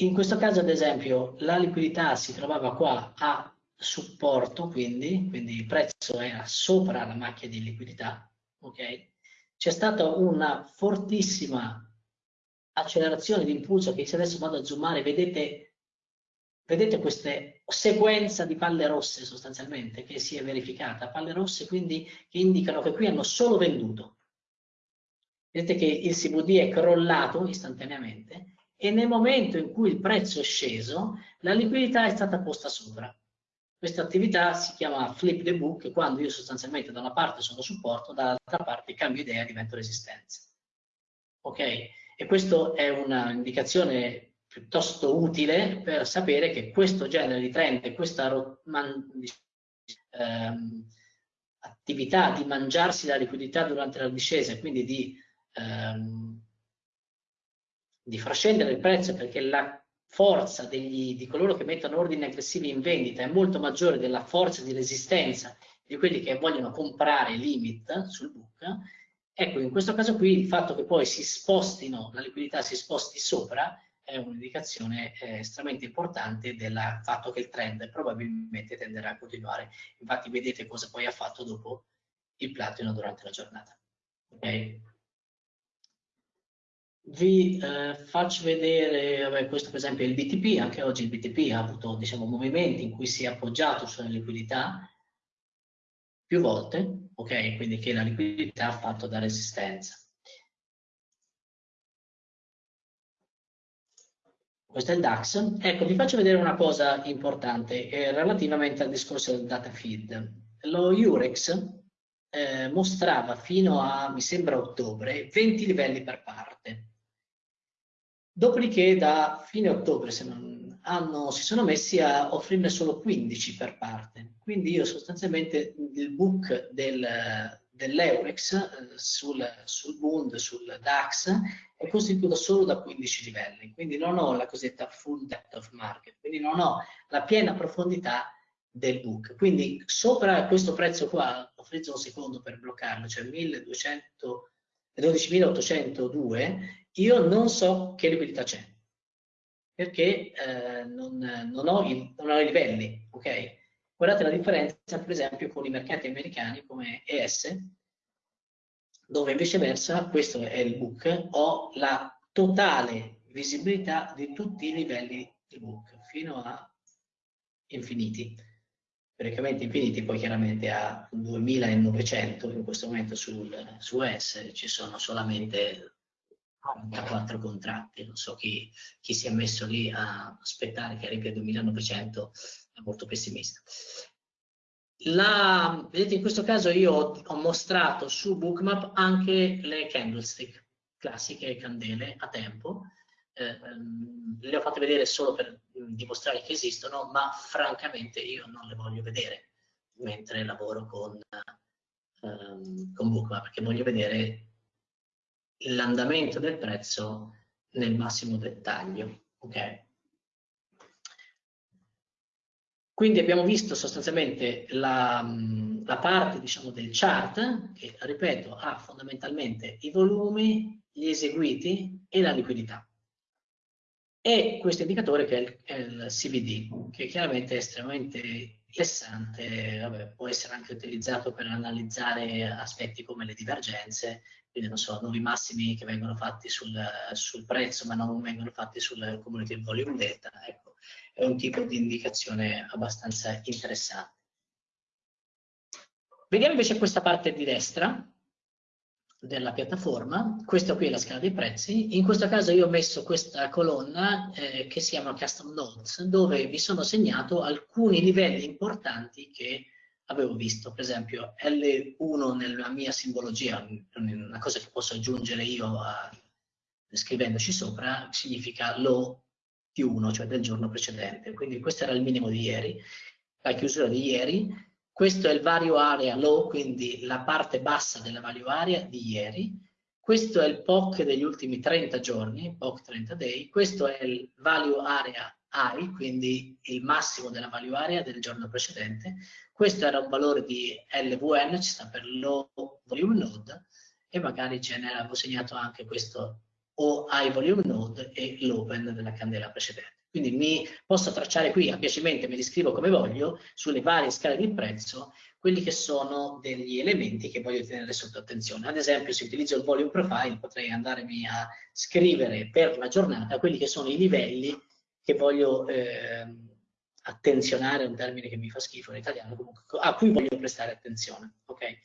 in questo caso, ad esempio, la liquidità si trovava qua a supporto, quindi, quindi il prezzo era sopra la macchia di liquidità, ok? C'è stata una fortissima accelerazione di impulso che se adesso vado a zoomare, vedete, vedete questa sequenza di palle rosse sostanzialmente che si è verificata, palle rosse quindi che indicano che qui hanno solo venduto. Vedete che il CVD è crollato istantaneamente e nel momento in cui il prezzo è sceso, la liquidità è stata posta sopra. Questa attività si chiama flip the book, quando io sostanzialmente da una parte sono supporto, dall'altra parte cambio idea e divento resistenza. Ok? E questa è un'indicazione piuttosto utile per sapere che questo genere di trend, questa ehm, attività di mangiarsi la liquidità durante la discesa e quindi di ehm, di far scendere il prezzo perché la forza degli, di coloro che mettono ordini aggressivi in vendita è molto maggiore della forza di resistenza di quelli che vogliono comprare limit sul book, ecco in questo caso qui il fatto che poi si spostino, la liquidità si sposti sopra è un'indicazione eh, estremamente importante del fatto che il trend probabilmente tenderà a continuare. Infatti vedete cosa poi ha fatto dopo il platino durante la giornata. Okay? Vi eh, faccio vedere, vabbè, questo per esempio è il BTP, anche oggi il BTP ha avuto diciamo, movimenti in cui si è appoggiato sulla liquidità più volte, ok? Quindi che la liquidità ha fatto da resistenza. Questo è il DAX. Ecco, vi faccio vedere una cosa importante eh, relativamente al discorso del data feed. Lo Eurex eh, mostrava fino a, mi sembra, ottobre, 20 livelli per parte. Dopodiché da fine ottobre se non, hanno, si sono messi a offrirne solo 15 per parte. Quindi io sostanzialmente il book del, dell'Eurex eh, sul, sul Bund, sul DAX, è costituito solo da 15 livelli. Quindi non ho la cosiddetta full depth of market, quindi non ho la piena profondità del book. Quindi sopra questo prezzo qua, ho frizzo un secondo per bloccarlo, cioè 1200 12.802, io non so che liquidità c'è, perché eh, non, non, ho i, non, ho i, livelli, ok? Guardate la differenza, per esempio, con i mercati americani come ES, dove viceversa, questo è il book, ho la totale visibilità di tutti i livelli del book, fino a infiniti praticamente infiniti, poi chiaramente a 2900 in questo momento sul, su S ci sono solamente 44 contratti, non so chi, chi, si è messo lì a aspettare che arrivi a 2900, è molto pessimista. La, vedete in questo caso io ho, ho mostrato su Bookmap anche le candlestick classiche candele a tempo, eh, ehm, le ho fatte vedere solo per dimostrare che esistono, ma francamente io non le voglio vedere mentre lavoro con, um, con Bookmap, perché voglio vedere l'andamento del prezzo nel massimo dettaglio. Okay? Quindi abbiamo visto sostanzialmente la, la parte diciamo, del chart che, ripeto, ha fondamentalmente i volumi, gli eseguiti e la liquidità. E questo indicatore che è il, è il CVD, che chiaramente è estremamente interessante, vabbè, può essere anche utilizzato per analizzare aspetti come le divergenze, quindi non so, nuovi massimi che vengono fatti sul, sul prezzo ma non vengono fatti sul cumulative volume data, ecco, è un tipo di indicazione abbastanza interessante. Vediamo invece questa parte di destra della piattaforma, questa qui è la scala dei prezzi, in questo caso io ho messo questa colonna eh, che si chiama Custom Notes, dove vi sono segnato alcuni livelli importanti che avevo visto, per esempio L1 nella mia simbologia, una cosa che posso aggiungere io a, scrivendoci sopra, significa low più 1, cioè del giorno precedente. Quindi questo era il minimo di ieri, la chiusura di ieri. Questo è il value area low, quindi la parte bassa della value area di ieri. Questo è il POC degli ultimi 30 giorni, POC 30 day. Questo è il value area high, quindi il massimo della value area del giorno precedente. Questo era un valore di LVN, ci sta per low volume node, e magari ce ne avevo segnato anche questo o volume node e l'open della candela precedente. Quindi mi posso tracciare qui a piacimento, me li scrivo come voglio, sulle varie scale di prezzo, quelli che sono degli elementi che voglio tenere sotto attenzione. Ad esempio, se utilizzo il volume profile, potrei andarmi a scrivere per la giornata quelli che sono i livelli che voglio eh, attenzionare, un termine che mi fa schifo in italiano, comunque, a cui voglio prestare attenzione. Okay?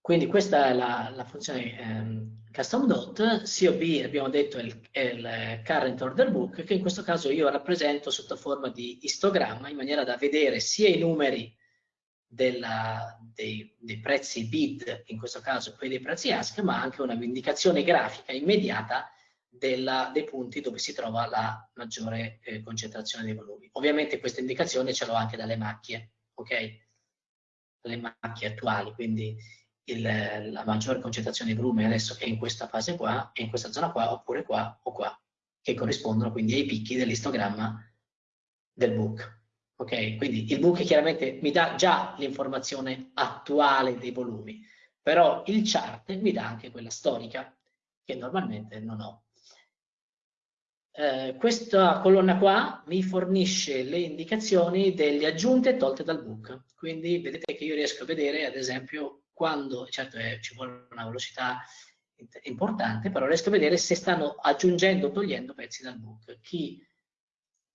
Quindi questa è la, la funzione ehm, custom dot, COB abbiamo detto è il, è il, current order book che in questo caso io rappresento sotto forma di istogramma in maniera da vedere sia i numeri della, dei, dei, prezzi bid, in questo caso quelli dei prezzi ask, ma anche una indicazione grafica immediata della, dei punti dove si trova la maggiore eh, concentrazione dei volumi. Ovviamente questa indicazione ce l'ho anche dalle macchie, ok? Le macchie attuali, quindi il, la maggiore concentrazione di volume adesso è in questa fase qua, è in questa zona qua, oppure qua o qua, che corrispondono quindi ai picchi dell'istogramma del book. Ok, quindi il book chiaramente mi dà già l'informazione attuale dei volumi, però il chart mi dà anche quella storica che normalmente non ho. Eh, questa colonna qua mi fornisce le indicazioni delle aggiunte tolte dal book, quindi vedete che io riesco a vedere ad esempio quando, certo è, ci vuole una velocità importante, però riesco a vedere se stanno aggiungendo o togliendo pezzi dal book. Chi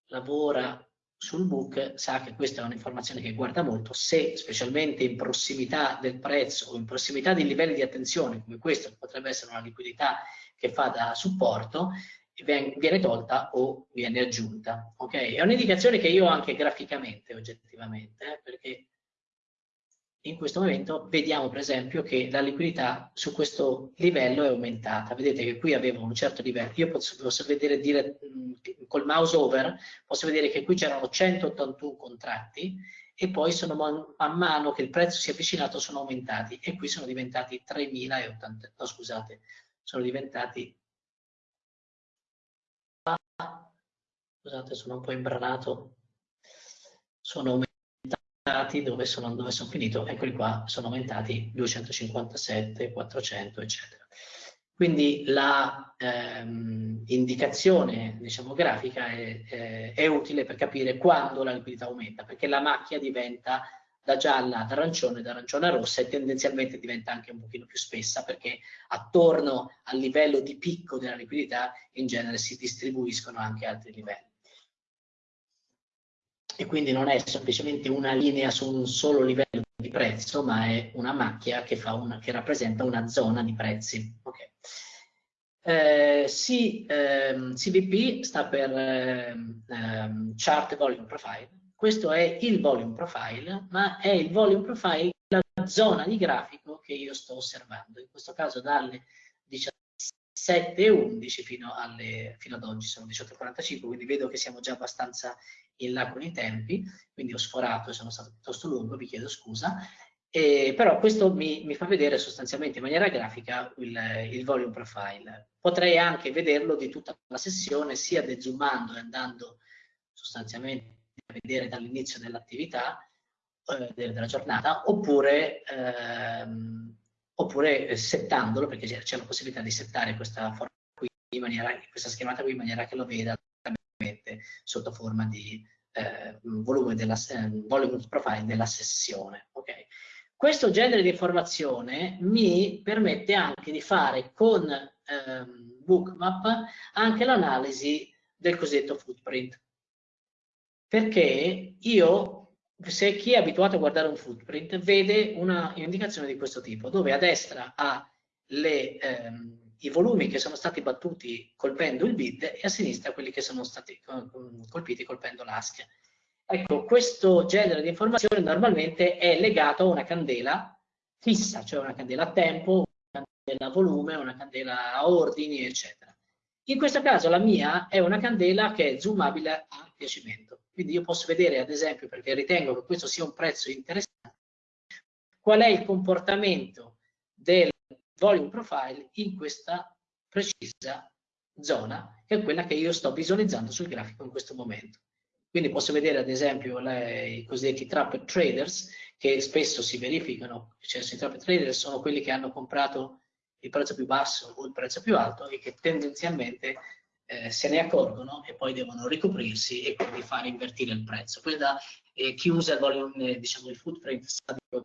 lavora sul book sa che questa è un'informazione che guarda molto, se specialmente in prossimità del prezzo o in prossimità di livelli di attenzione come questo, che potrebbe essere una liquidità che fa da supporto, viene tolta o viene aggiunta. Okay? È un'indicazione che io ho anche graficamente, oggettivamente, eh, perché in questo momento vediamo per esempio che la liquidità su questo livello è aumentata. Vedete che qui avevo un certo livello. Io posso, posso vedere dire, col mouse over, posso vedere che qui c'erano 181 contratti e poi sono man, man, mano che il prezzo si è avvicinato sono aumentati e qui sono diventati 3080. No, scusate, sono diventati scusate, sono un po' imbranato. Sono aumentati dove sono, dove sono finito, eccoli qua, sono aumentati 257, 400, eccetera. Quindi la ehm, indicazione diciamo, grafica è, è, è, utile per capire quando la liquidità aumenta, perché la macchia diventa da gialla ad arancione, da arancione a rossa e tendenzialmente diventa anche un pochino più spessa perché attorno al livello di picco della liquidità in genere si distribuiscono anche altri livelli e quindi non è semplicemente una linea su un solo livello di prezzo, ma è una macchia che, una, che rappresenta una zona di prezzi. Okay. Eh, C, ehm, CVP sta per ehm, Chart Volume Profile. Questo è il volume profile, ma è il volume profile della zona di grafico che io sto osservando. In questo caso dalle 17 7,11 fino, fino ad oggi, sono 18,45, quindi vedo che siamo già abbastanza in là con i tempi, quindi ho sforato e sono stato piuttosto lungo, vi chiedo scusa, eh, però questo mi, mi, fa vedere sostanzialmente in maniera grafica il, il, volume profile. Potrei anche vederlo di tutta la sessione, sia dezoomando e andando sostanzialmente a vedere dall'inizio dell'attività, eh, della giornata, oppure, ehm, oppure settandolo, perché c'è la possibilità di settare questa, qui maniera, questa schemata qui in maniera che lo veda sotto forma di eh, volume, della, volume profile della sessione. Okay? Questo genere di informazione mi permette anche di fare con ehm, Bookmap anche l'analisi del cosiddetto footprint. Perché io, se chi è abituato a guardare un footprint, vede una indicazione di questo tipo, dove a destra ha le, ehm, i volumi che sono stati battuti colpendo il bid e a sinistra quelli che sono stati colpiti colpendo l'ASC. Ecco, questo genere di informazione normalmente è legato a una candela fissa, cioè una candela a tempo, una candela a volume, una candela a ordini, eccetera. In questo caso la mia è una candela che è zoomabile a piacimento. Quindi io posso vedere, ad esempio, perché ritengo che questo sia un prezzo interessante, qual è il comportamento del volume profile in questa precisa zona, che è quella che io sto visualizzando sul grafico in questo momento. Quindi posso vedere ad esempio le, i cosiddetti trap traders che spesso si verificano, cioè i trap traders sono quelli che hanno comprato il prezzo più basso o il prezzo più alto e che tendenzialmente eh, se ne accorgono e poi devono ricoprirsi e quindi fare invertire il prezzo. Questa, eh, chi usa il volume, diciamo il footprint sa di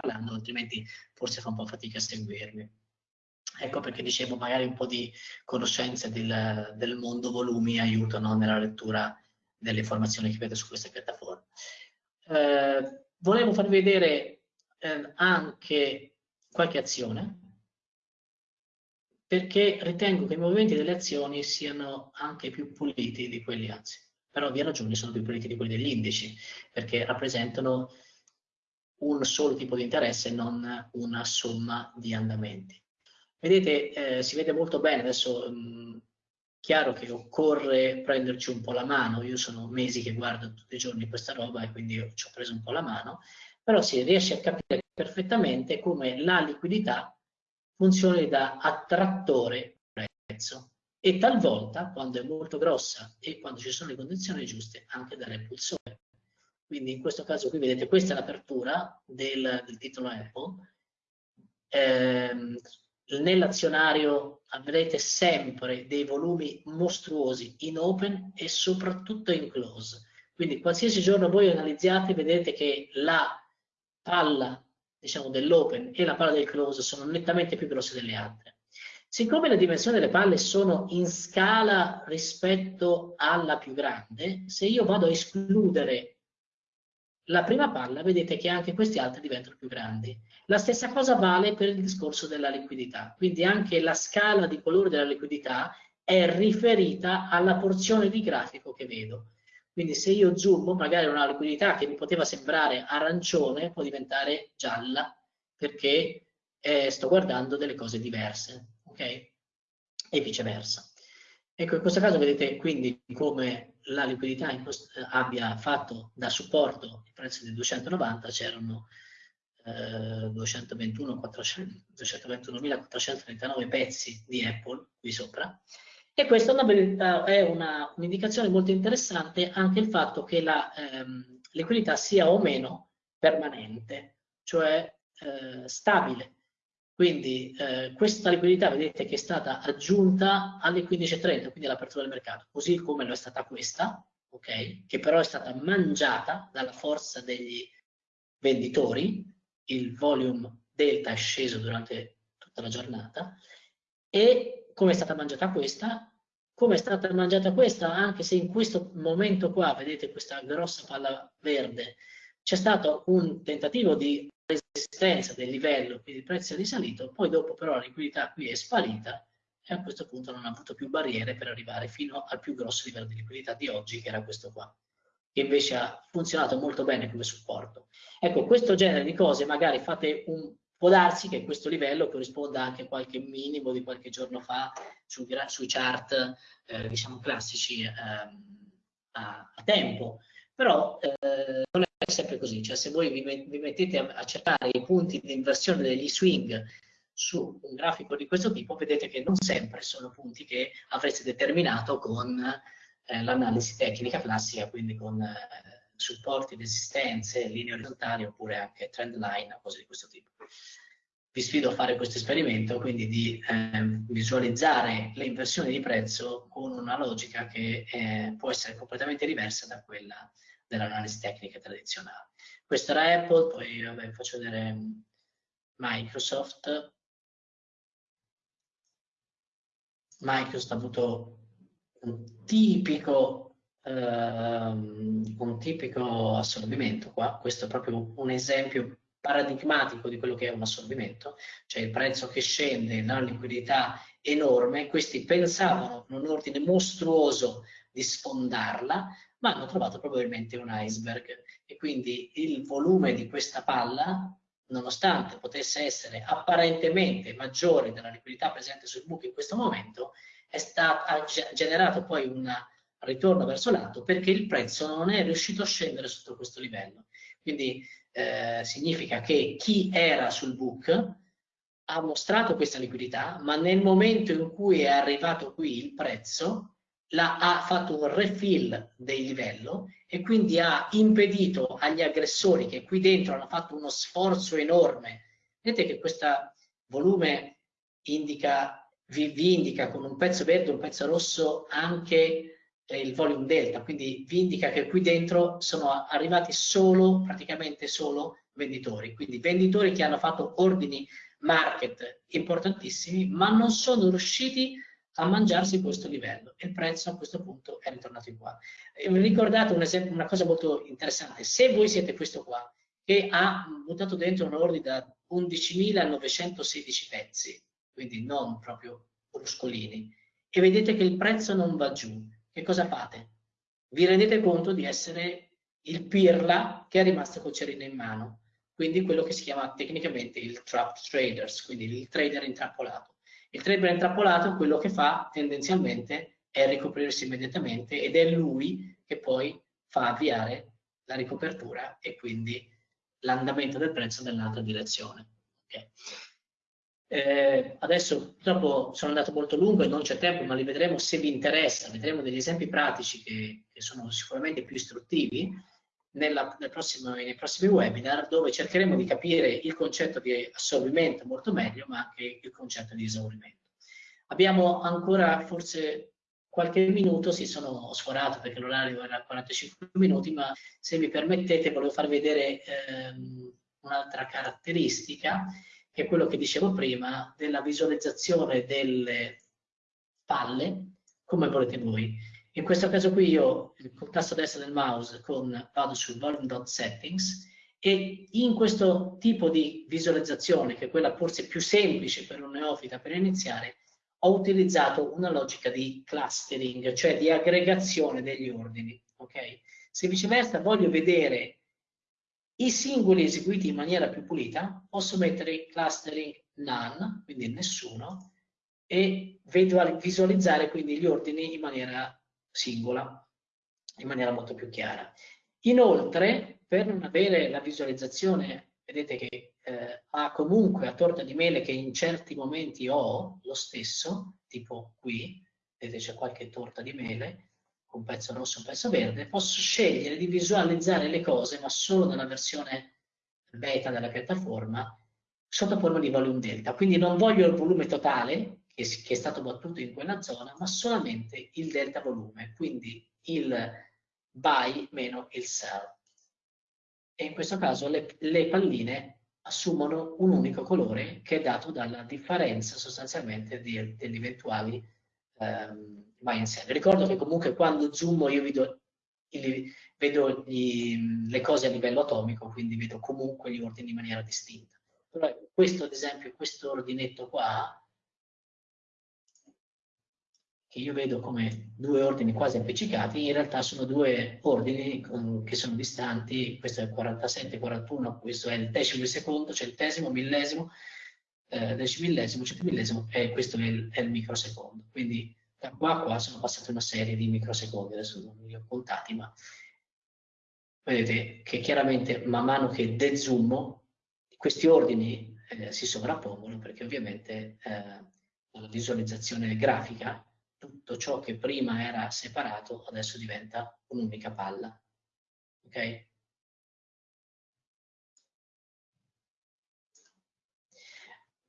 parlando, altrimenti forse fa un po' fatica a seguirmi. Ecco perché dicevo magari un po' di conoscenze del, del mondo volumi aiutano nella lettura delle informazioni che vedo su queste piattaforme. Eh, volevo farvi vedere eh, anche qualche azione, perché ritengo che i movimenti delle azioni siano anche più puliti di quelli, anzi, per ovvie ragioni sono più puliti di quelli degli indici, perché rappresentano un solo tipo di interesse e non una somma di andamenti. Vedete, eh, si vede molto bene, adesso mh, Chiaro che occorre prenderci un po' la mano, io sono mesi che guardo tutti i giorni questa roba e quindi ci ho preso un po' la mano, però si riesce a capire perfettamente come la liquidità funzioni da attrattore prezzo e talvolta, quando è molto grossa e quando ci sono le condizioni giuste, anche da repulsore. Quindi in questo caso qui vedete questa è l'apertura del, del, titolo Apple. Eh, nell'azionario avrete sempre dei volumi mostruosi in open e soprattutto in close. Quindi qualsiasi giorno voi analizziate vedete che la palla diciamo, dell'open e la palla del close sono nettamente più grosse delle altre. Siccome le dimensioni delle palle sono in scala rispetto alla più grande, se io vado a escludere la prima palla, vedete che anche questi altri diventano più grandi. La stessa cosa vale per il discorso della liquidità, quindi anche la scala di colore della liquidità è riferita alla porzione di grafico che vedo. Quindi se io zoom, magari una liquidità che mi poteva sembrare arancione può diventare gialla perché eh, sto guardando delle cose diverse, ok? E viceversa. Ecco, in questo caso vedete quindi come la liquidità abbia fatto da supporto il prezzo di 290, c'erano 221.439 pezzi di Apple qui sopra e questa è un'indicazione un molto interessante anche il fatto che la ehm, liquidità sia o meno permanente, cioè eh, stabile. Quindi eh, questa liquidità vedete che è stata aggiunta alle 15.30, quindi all'apertura del mercato, così come lo è stata questa, ok? che però è stata mangiata dalla forza degli venditori, il volume delta è sceso durante tutta la giornata e come è stata mangiata questa? Come è stata mangiata questa, anche se in questo momento qua, vedete questa grossa palla verde, c'è stato un tentativo di resistenza del livello, quindi il prezzo è risalito, poi dopo però la liquidità qui è sparita e a questo punto non ha avuto più barriere per arrivare fino al più grosso livello di liquidità di oggi, che era questo qua che invece ha funzionato molto bene come supporto. Ecco, questo genere di cose magari fate un, Può darsi che questo livello corrisponda anche a qualche minimo di qualche giorno fa su, sui chart eh, diciamo classici eh, a, a, tempo, però eh, non è sempre così, cioè se voi vi, vi mettete a, a cercare i punti di inversione degli swing su un grafico di questo tipo, vedete che non sempre sono punti che avreste determinato con eh, l'analisi tecnica classica, quindi con eh, supporti, resistenze, linee orizzontali oppure anche trend line cose di questo tipo. Vi sfido a fare questo esperimento, quindi di eh, visualizzare le inversioni di prezzo con una logica che eh, può essere completamente diversa da quella dell'analisi tecnica tradizionale. Questo era Apple, poi vabbè, faccio vedere Microsoft. Microsoft ha avuto un tipico, ehm, un tipico assorbimento qua, questo è proprio un esempio paradigmatico di quello che è un assorbimento, cioè il prezzo che scende, la liquidità enorme, questi pensavano in un ordine mostruoso di sfondarla, ma hanno trovato probabilmente un iceberg. E quindi il volume di questa palla, nonostante potesse essere apparentemente maggiore della liquidità presente sul book in questo momento, è stato, ha generato poi un ritorno verso l'alto perché il prezzo non è riuscito a scendere sotto questo livello. Quindi eh, significa che chi era sul book ha mostrato questa liquidità, ma nel momento in cui è arrivato qui il prezzo, la, ha fatto un refill del livello e quindi ha impedito agli aggressori che qui dentro hanno fatto uno sforzo enorme. Vedete che questo volume indica vi, vi indica con un pezzo verde e un pezzo rosso anche il volume delta, quindi vi indica che qui dentro sono arrivati solo, praticamente solo venditori, quindi venditori che hanno fatto ordini market importantissimi, ma non sono riusciti a mangiarsi questo livello. E il prezzo a questo punto è ritornato in qua. Vi ricordate un esempio, una cosa molto interessante, se voi siete questo qua, che ha buttato dentro un ordine da 11.916 pezzi, quindi non proprio bruscolini, e vedete che il prezzo non va giù, che cosa fate? Vi rendete conto di essere il pirla che è rimasto col cerino in mano, quindi quello che si chiama tecnicamente il trap traders, quindi il trader intrappolato. Il trader intrappolato quello che fa tendenzialmente è ricoprirsi immediatamente ed è lui che poi fa avviare la ricopertura e quindi l'andamento del prezzo nell'altra direzione. Okay. Eh, adesso purtroppo sono andato molto lungo e non c'è tempo, ma li vedremo se vi interessa, vedremo degli esempi pratici che, che sono sicuramente più istruttivi nella, nel prossimo, nei prossimi webinar dove cercheremo di capire il concetto di assorbimento molto meglio, ma anche il concetto di esaurimento. Abbiamo ancora forse qualche minuto, si sono sforato perché l'orario era 45 minuti, ma se mi permettete volevo far vedere ehm, un'altra caratteristica è quello che dicevo prima, della visualizzazione delle palle come volete voi. In questo caso qui io col tasto destro del mouse con, vado sul volume.settings e in questo tipo di visualizzazione, che è quella forse più semplice per un neofita per iniziare, ho utilizzato una logica di clustering, cioè di aggregazione degli ordini. Okay? Se viceversa voglio vedere i singoli eseguiti in maniera più pulita posso mettere clustering none, quindi nessuno, e visualizzare quindi gli ordini in maniera singola, in maniera molto più chiara. Inoltre, per non avere la visualizzazione, vedete che eh, ha comunque a torta di mele che in certi momenti ho lo stesso, tipo qui, vedete c'è qualche torta di mele, un pezzo rosso e un pezzo verde, posso scegliere di visualizzare le cose, ma solo nella versione beta della piattaforma, sotto forma di volume delta. Quindi non voglio il volume totale, che, è stato battuto in quella zona, ma solamente il delta volume, quindi il buy meno il sell. E in questo caso le, le palline assumono un unico colore che è dato dalla differenza sostanzialmente di, degli eventuali ehm, vai in. Ricordo che comunque quando zoomo io vedo, vedo gli, le cose a livello atomico, quindi vedo comunque gli ordini in maniera distinta. Però questo ad esempio, questo ordinetto qua, che io vedo come due ordini quasi appiccicati, in realtà sono due ordini che sono distanti, questo è il 47, 41, questo è il decimo di secondo, cioè il millesimo, eh, decimillesimo, centimillesimo e questo è il, è il, microsecondo. Quindi da qua a qua sono passate una serie di microsecondi, adesso non li ho contati, ma vedete che chiaramente man mano che dezoomo questi ordini eh, si sovrappongono perché ovviamente eh, la visualizzazione grafica tutto ciò che prima era separato adesso diventa un'unica palla. Ok?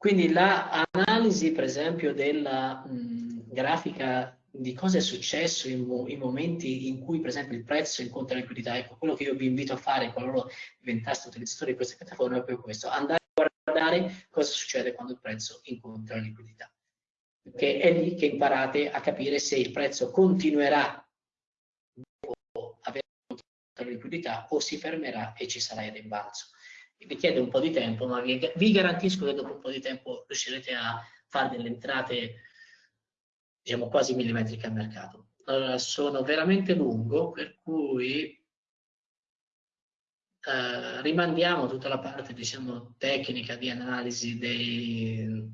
Quindi l'analisi, per esempio, della mh, grafica di cosa è successo in, in, momenti in cui, per esempio, il prezzo incontra liquidità, ecco, quello che io vi invito a fare qualora diventaste utilizzatori di queste piattaforme è proprio questo, andare a guardare cosa succede quando il prezzo incontra liquidità perché è lì che imparate a capire se il prezzo continuerà a avere la liquidità o si fermerà e ci sarà il rimbalzo. Vi chiede un po' di tempo, ma vi, vi garantisco che dopo un po' di tempo riuscirete a fare delle entrate diciamo quasi millimetriche al mercato. Allora, sono veramente lungo, per cui eh, rimandiamo tutta la parte diciamo, tecnica di analisi dei,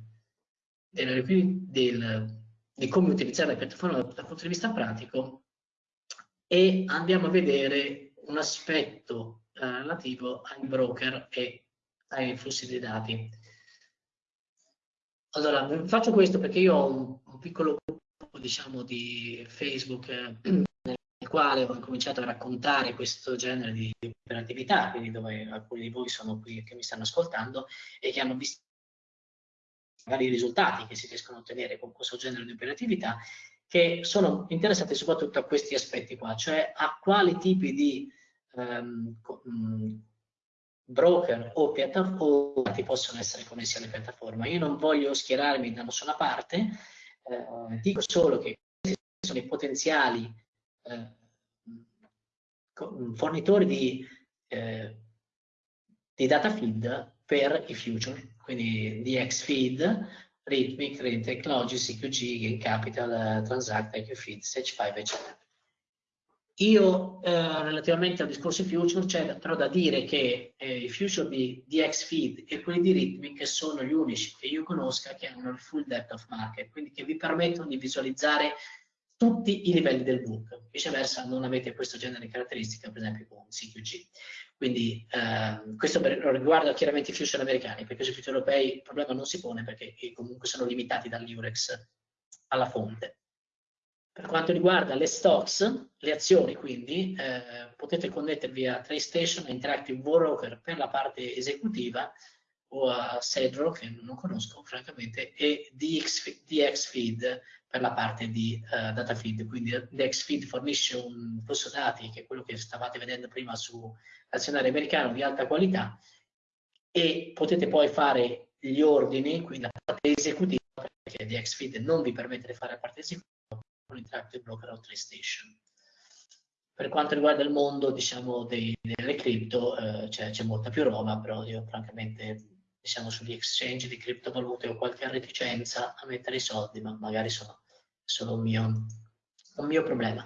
del, del, di come utilizzare la piattaforma dal punto di vista pratico e andiamo a vedere un aspetto relativo ai broker e ai flussi dei dati. Allora, faccio questo perché io ho un, un piccolo gruppo, diciamo, di Facebook eh, nel quale ho cominciato a raccontare questo genere di operatività, quindi dove alcuni di voi sono qui che mi stanno ascoltando e che hanno visto magari i risultati che si riescono a ottenere con questo genere di operatività, che sono interessati soprattutto a questi aspetti qua, cioè a quali tipi di um, broker o piattaforme possono essere connessi alle piattaforme. Io non voglio schierarmi da nessuna parte, eh, dico solo che questi sono i potenziali eh, fornitori di, eh, di data feed per i future quindi DXFeed, Rhythmic, Rain Technology, CQG, Gain Capital, Transact, IQFeed, Stage5, eccetera. Io, eh, relativamente al discorso future, c'è però da dire che eh, i future di DXFeed e quelli di Rhythmic sono gli unici che io conosca che hanno il full depth of market, quindi che vi permettono di visualizzare tutti i livelli del book. Viceversa non avete questo genere di caratteristica, per esempio con CQG. Quindi eh, questo riguarda chiaramente i future americani, perché sui future europei il problema non si pone perché comunque sono limitati dall'Iurex alla fonte. Per quanto riguarda le stocks, le azioni quindi, eh, potete connettervi a TradeStation, a Interactive Broker per la parte esecutiva o a Cedro, che non conosco francamente, e DX, DXFeed per la parte di uh, data feed. Quindi DXFeed fornisce un flusso dati, che è quello che stavate vedendo prima su azionario americano di alta qualità e potete poi fare gli ordini, quindi la parte esecutiva, perché DXFeed non vi permette di fare la parte esecutiva Interactive Broker TradeStation. Per quanto riguarda il mondo diciamo, dei, delle cripto eh, c'è molta più roba, però io francamente diciamo, sugli exchange di criptovalute ho qualche reticenza a mettere i soldi, ma magari sono solo un mio, un mio problema.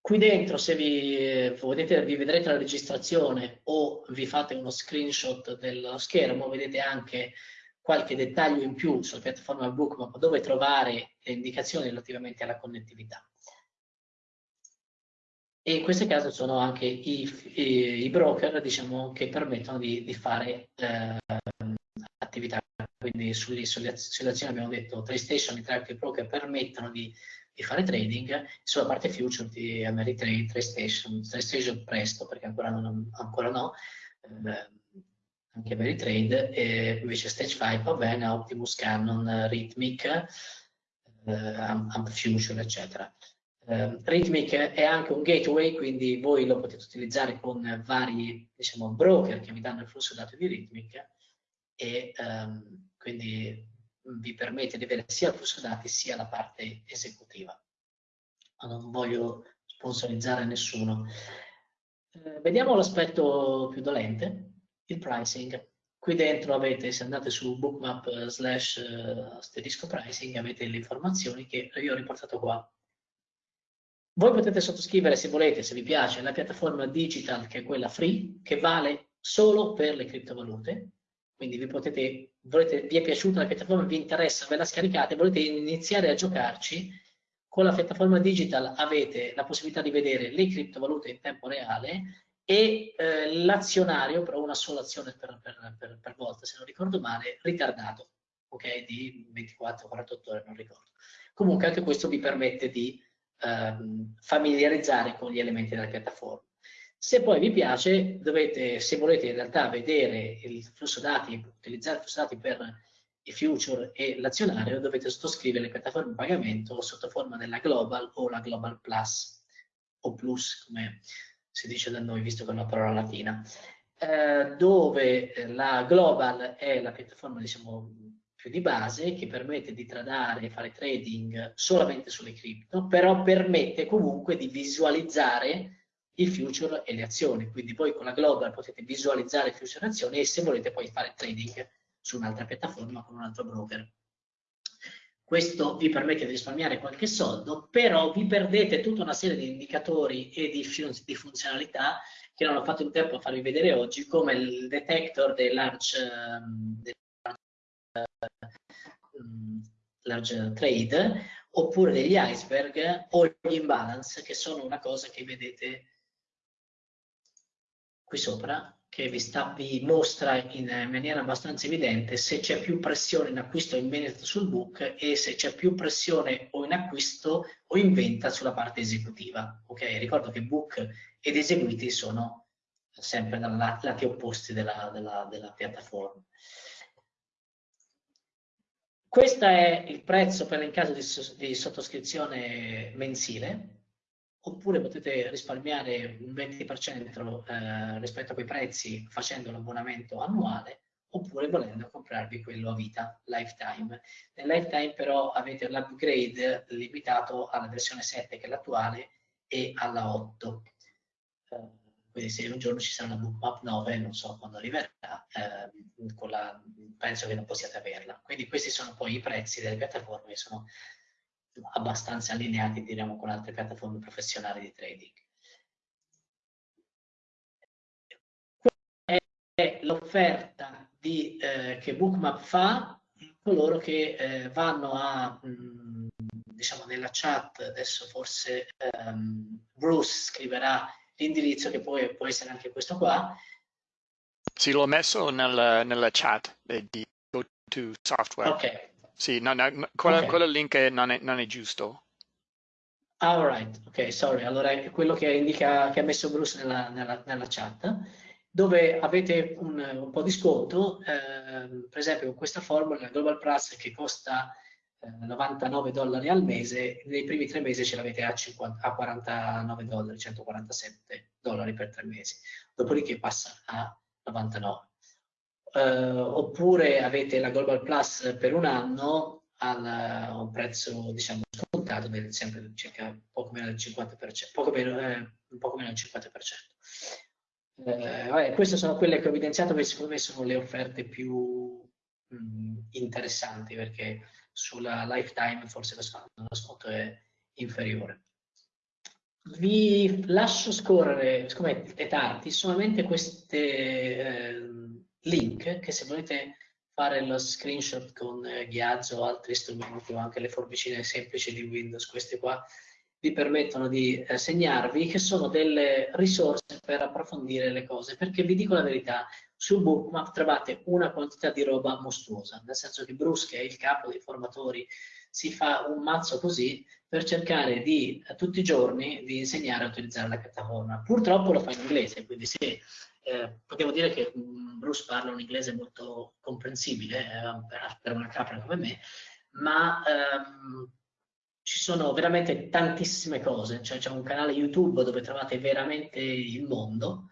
Qui dentro, se vi, vedete, vi vedrete la registrazione o vi fate uno screenshot dello schermo, vedete anche qualche dettaglio in più sulla piattaforma Bookmap dove trovare le indicazioni relativamente alla connettività. E in questo caso sono anche i, i, i broker diciamo, che permettono di, di fare eh, attività. Quindi sulle, sulle, sulle azioni abbiamo detto TradeStation e Track Broker permettono di di fare trading, sulla parte future di Ameritrade, TradeStation, TradeStation presto perché ancora, non, ancora no, eh, anche Ameritrade, e invece Stage 5 va bene, Optimus, Canon, Rhythmic, eh, Amp Future, eccetera. Uh, Rhythmic è anche un gateway, quindi voi lo potete utilizzare con vari diciamo, broker che vi danno il flusso dati di Rhythmic e um, quindi vi permette di avere sia il flusso dati sia la parte esecutiva. Ma non voglio sponsorizzare nessuno. Eh, vediamo l'aspetto più dolente, il pricing. Qui dentro avete, se andate su bookmap slash uh, asterisco pricing, avete le informazioni che io ho riportato qua. Voi potete sottoscrivere se volete, se vi piace, la piattaforma digital che è quella free, che vale solo per le criptovalute. Quindi vi potete, volete, vi è piaciuta la piattaforma, vi interessa, ve la scaricate, volete iniziare a giocarci, con la piattaforma digital avete la possibilità di vedere le criptovalute in tempo reale e eh, l'azionario, però una sola azione per, per, per, per, volta, se non ricordo male, ritardato, ok, di 24-48 ore, non ricordo. Comunque anche questo vi permette di ehm, familiarizzare con gli elementi della piattaforma. Se poi vi piace, dovete, se volete in realtà vedere il flusso dati, utilizzare il flusso dati per i future e l'azionario, dovete sottoscrivere le piattaforme di pagamento sotto forma della Global o la Global Plus, o Plus come si dice da noi, visto che è una parola latina, eh, dove la Global è la piattaforma, diciamo, più di base che permette di tradare e fare trading solamente sulle cripto, però permette comunque di visualizzare i future e le azioni. Quindi voi con la Global potete visualizzare i future e le azioni e se volete poi fare trading su un'altra piattaforma con un altro broker. Questo vi permette di risparmiare qualche soldo, però vi perdete tutta una serie di indicatori e di, fun di funzionalità che non ho fatto in tempo a farvi vedere oggi, come il detector dei large, um, large trade oppure degli iceberg o gli imbalance che sono una cosa che vedete qui sopra che vi, sta, vi mostra in maniera abbastanza evidente se c'è più pressione in acquisto o in vendita sul book e se c'è più pressione o in acquisto o in vendita sulla parte esecutiva. Ok, ricordo che book ed eseguiti sono sempre dai lati opposti della, della, della piattaforma. Questo è il prezzo per in caso di, di sottoscrizione mensile, oppure potete risparmiare un 20% eh, rispetto a quei prezzi facendo l'abbonamento annuale, oppure volendo comprarvi quello a vita, lifetime. Nel lifetime però avete l'upgrade limitato alla versione 7 che è l'attuale e alla 8. Eh, quindi se un giorno ci sarà una bookmap 9, non so quando arriverà, eh, la, penso che non possiate averla. Quindi questi sono poi i prezzi delle piattaforme sono abbastanza allineati diciamo, con altre piattaforme professionali di trading. Questa è l'offerta eh, che Bookmap fa coloro che eh, vanno a, mh, mm, diciamo nella chat, adesso forse um, Bruce scriverà l'indirizzo che poi può essere anche questo qua. Sì, l'ho messo nel, nella chat di GoToSoftware. Ok. Sì, no, no, quello, okay. quello link non è, non è giusto. All right, ok, sorry. Allora è quello che, indica, che ha messo Bruce nella, nella, nella chat, dove avete un, un po' di sconto, eh, per esempio con questa formula, la Global Plus che costa 99 eh, dollari al mese, nei primi tre mesi ce l'avete a, a 49 dollari, 147 dollari per tre mesi, dopodiché passa a 99. Eh, oppure avete la Global Plus per un anno a un prezzo diciamo scontato del sempre circa poco meno del 50%, poco meno, eh, poco meno del 50%. Eh, vabbè, queste sono quelle che ho evidenziato che secondo me sono le offerte più mh, interessanti perché sulla lifetime forse lo sconto è inferiore. Vi lascio scorrere, siccome è tardi, solamente questi eh, link che se volete fare lo screenshot con eh, Ghiazzo o altri strumenti o anche le forbicine semplici di Windows, queste qua vi permettono di eh, segnarvi che sono delle risorse per approfondire le cose, perché vi dico la verità, sul bookmap trovate una quantità di roba mostruosa, nel senso che Bruce, che è il capo dei formatori, si fa un mazzo così per cercare di, eh, tutti i giorni, di insegnare a utilizzare la piattaforma. Purtroppo lo fa in inglese, quindi se eh, potevo dire che um, Bruce parla un inglese molto comprensibile eh, per, una capra come me, ma ehm, ci sono veramente tantissime cose, cioè c'è un canale YouTube dove trovate veramente il mondo,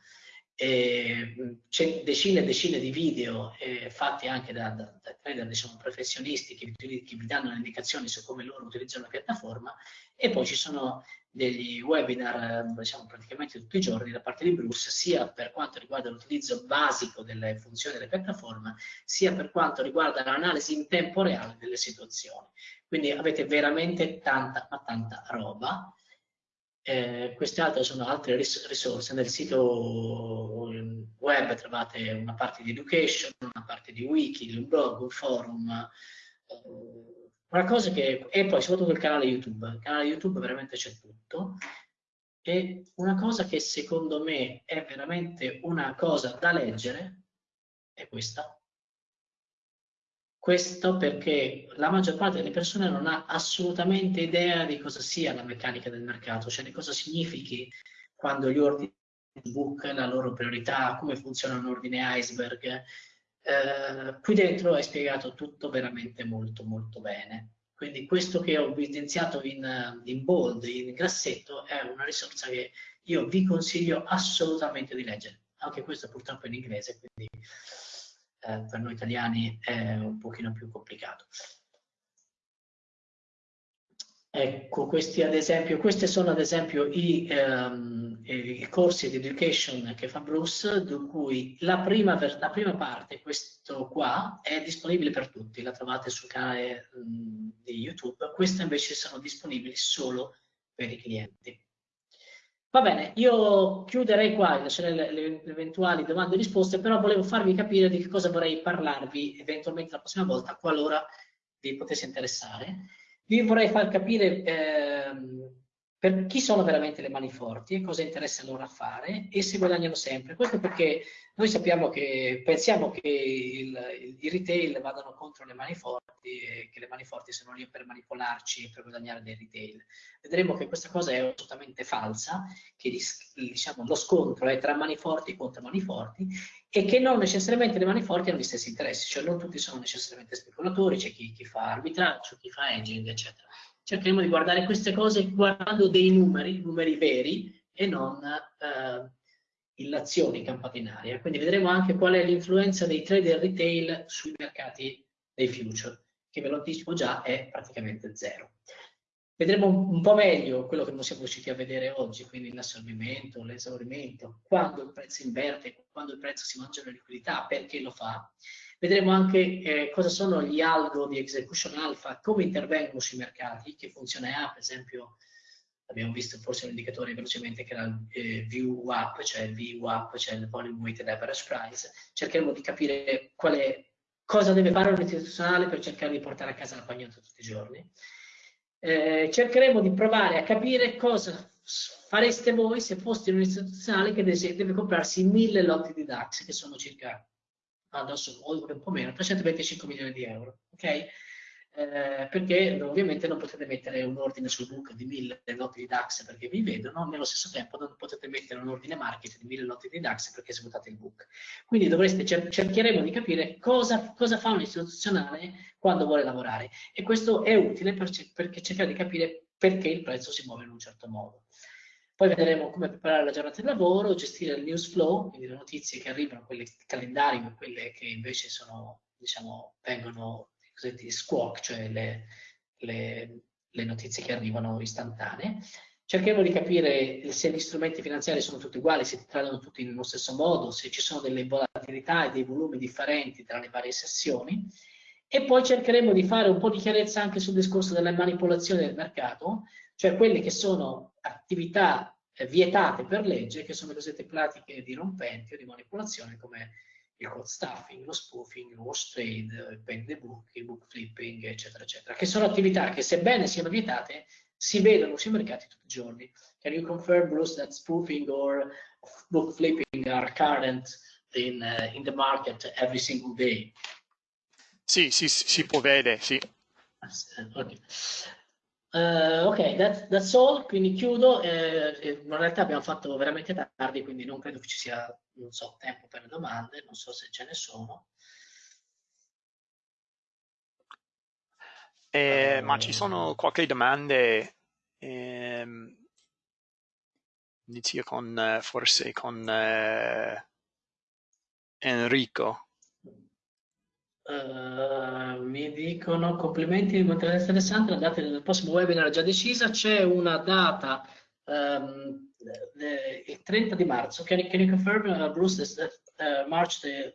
c'è decine e decine di video eh, fatti anche da, da, da trader diciamo, professionisti che, che, vi danno indicazioni su come loro utilizzano la piattaforma e poi ci sono degli webinar diciamo, praticamente tutti i giorni da parte di Bruce sia per quanto riguarda l'utilizzo basico delle funzioni della piattaforma sia per quanto riguarda l'analisi in tempo reale delle situazioni quindi avete veramente tanta ma tanta roba eh, queste altre sono altre ris risorse. Nel sito web trovate una parte di education, una parte di wiki, un blog, un forum, eh, una cosa che... e poi soprattutto il canale YouTube. Il canale YouTube veramente c'è tutto. E una cosa che secondo me è veramente una cosa da leggere è questa. Questo perché la maggior parte delle persone non ha assolutamente idea di cosa sia la meccanica del mercato, cioè di cosa significhi quando gli ordini book, la loro priorità, come funziona un ordine iceberg. Eh, qui dentro è spiegato tutto veramente molto molto bene. Quindi questo che ho evidenziato in, in bold, in grassetto, è una risorsa che io vi consiglio assolutamente di leggere. Anche questo purtroppo è in inglese, quindi eh, per noi italiani è un pochino più complicato. Ecco, questi ad esempio, questi sono ad esempio i, ehm, i, corsi di education che fa Bruce, di cui la prima, la prima, parte, questo qua, è disponibile per tutti, la trovate sul canale mh, di YouTube, queste invece sono disponibili solo per i clienti. Va bene, io chiuderei qua, lascerei le, le, eventuali domande e risposte, però volevo farvi capire di che cosa vorrei parlarvi eventualmente la prossima volta, qualora vi potesse interessare. Vi vorrei far capire ehm, per chi sono veramente le mani forti e cosa interessa loro a fare e se guadagnano sempre. Questo perché noi sappiamo che, pensiamo che il, il retail vadano contro le mani forti e che le mani forti siano lì per manipolarci e per guadagnare del retail. Vedremo che questa cosa è assolutamente falsa, che diciamo, lo scontro è tra mani forti contro mani forti e che non necessariamente le mani forti hanno gli stessi interessi, cioè non tutti sono necessariamente speculatori, c'è chi, chi fa arbitraggio, chi fa hedging, eccetera cercheremo di guardare queste cose guardando dei numeri, numeri veri e non eh, illazioni aria. Quindi vedremo anche qual è l'influenza dei trader retail sui mercati dei future, che ve lo anticipo già è praticamente zero. Vedremo un po' meglio quello che non siamo riusciti a vedere oggi, quindi l'assorbimento, l'esaurimento, quando il prezzo inverte, quando il prezzo si mangia la liquidità, perché lo fa, Vedremo anche eh, cosa sono gli algo di execution alpha, come intervengono sui mercati, che funzione ha, per esempio, abbiamo visto forse un indicatore velocemente che era il eh, VWAP, cioè il VWAP, cioè il Volume Weighted Average Price. Cercheremo di capire è, cosa deve fare un istituzionale per cercare di portare a casa la pagnotta tutti i giorni. Eh, cercheremo di provare a capire cosa fareste voi se foste un istituzionale che deve comprarsi mille lotti di DAX, che sono circa adesso un po' meno, 325 milioni di euro, ok? Eh, perché ovviamente non potete mettere un ordine sul book di 1000 lotti di DAX perché vi vedono, nello stesso tempo non potete mettere un ordine market di 1000 lotti di DAX perché esecutate il book. Quindi dovreste, cercheremo di capire cosa, cosa fa un istituzionale quando vuole lavorare e questo è utile per, perché cercare di capire perché il prezzo si muove in un certo modo. Poi vedremo come preparare la giornata di lavoro, gestire il news flow, quindi le notizie che arrivano, quelle calendario e quelle che invece sono, diciamo, vengono cosiddetti squawk, cioè le, le, le notizie che arrivano istantanee. Cercheremo di capire se gli strumenti finanziari sono tutti uguali, se ti trattano tutti nello stesso modo, se ci sono delle volatilità e dei volumi differenti tra le varie sessioni. E poi cercheremo di fare un po' di chiarezza anche sul discorso della manipolazione del mercato, cioè quelle che sono attività eh, vietate per legge, che sono le cosiddette pratiche dirompenti o di manipolazione come il code stuffing, lo spoofing, il wash trade, il pen the book, il book flipping, eccetera, eccetera, che sono attività che sebbene siano vietate, si vedono sui mercati tutti i giorni. Can you confirm, Bruce, that spoofing or book flipping are current in, uh, in the market every single day? Sì, sì, si può vedere, sì. Okay. Uh, ok, that, that's all, quindi chiudo. Eh, eh, in realtà abbiamo fatto veramente tardi, quindi non credo che ci sia, non so, tempo per le domande, non so se ce ne sono. Eh, uh, ma ci sono qualche domande? Eh, inizio con, forse con eh, Enrico. Uh, mi dicono complimenti materiale interessante, la data del prossimo webinar è già decisa, c'è una data um, the, il 30 di marzo, can, can you confirm uh, Bruce is that, uh, March the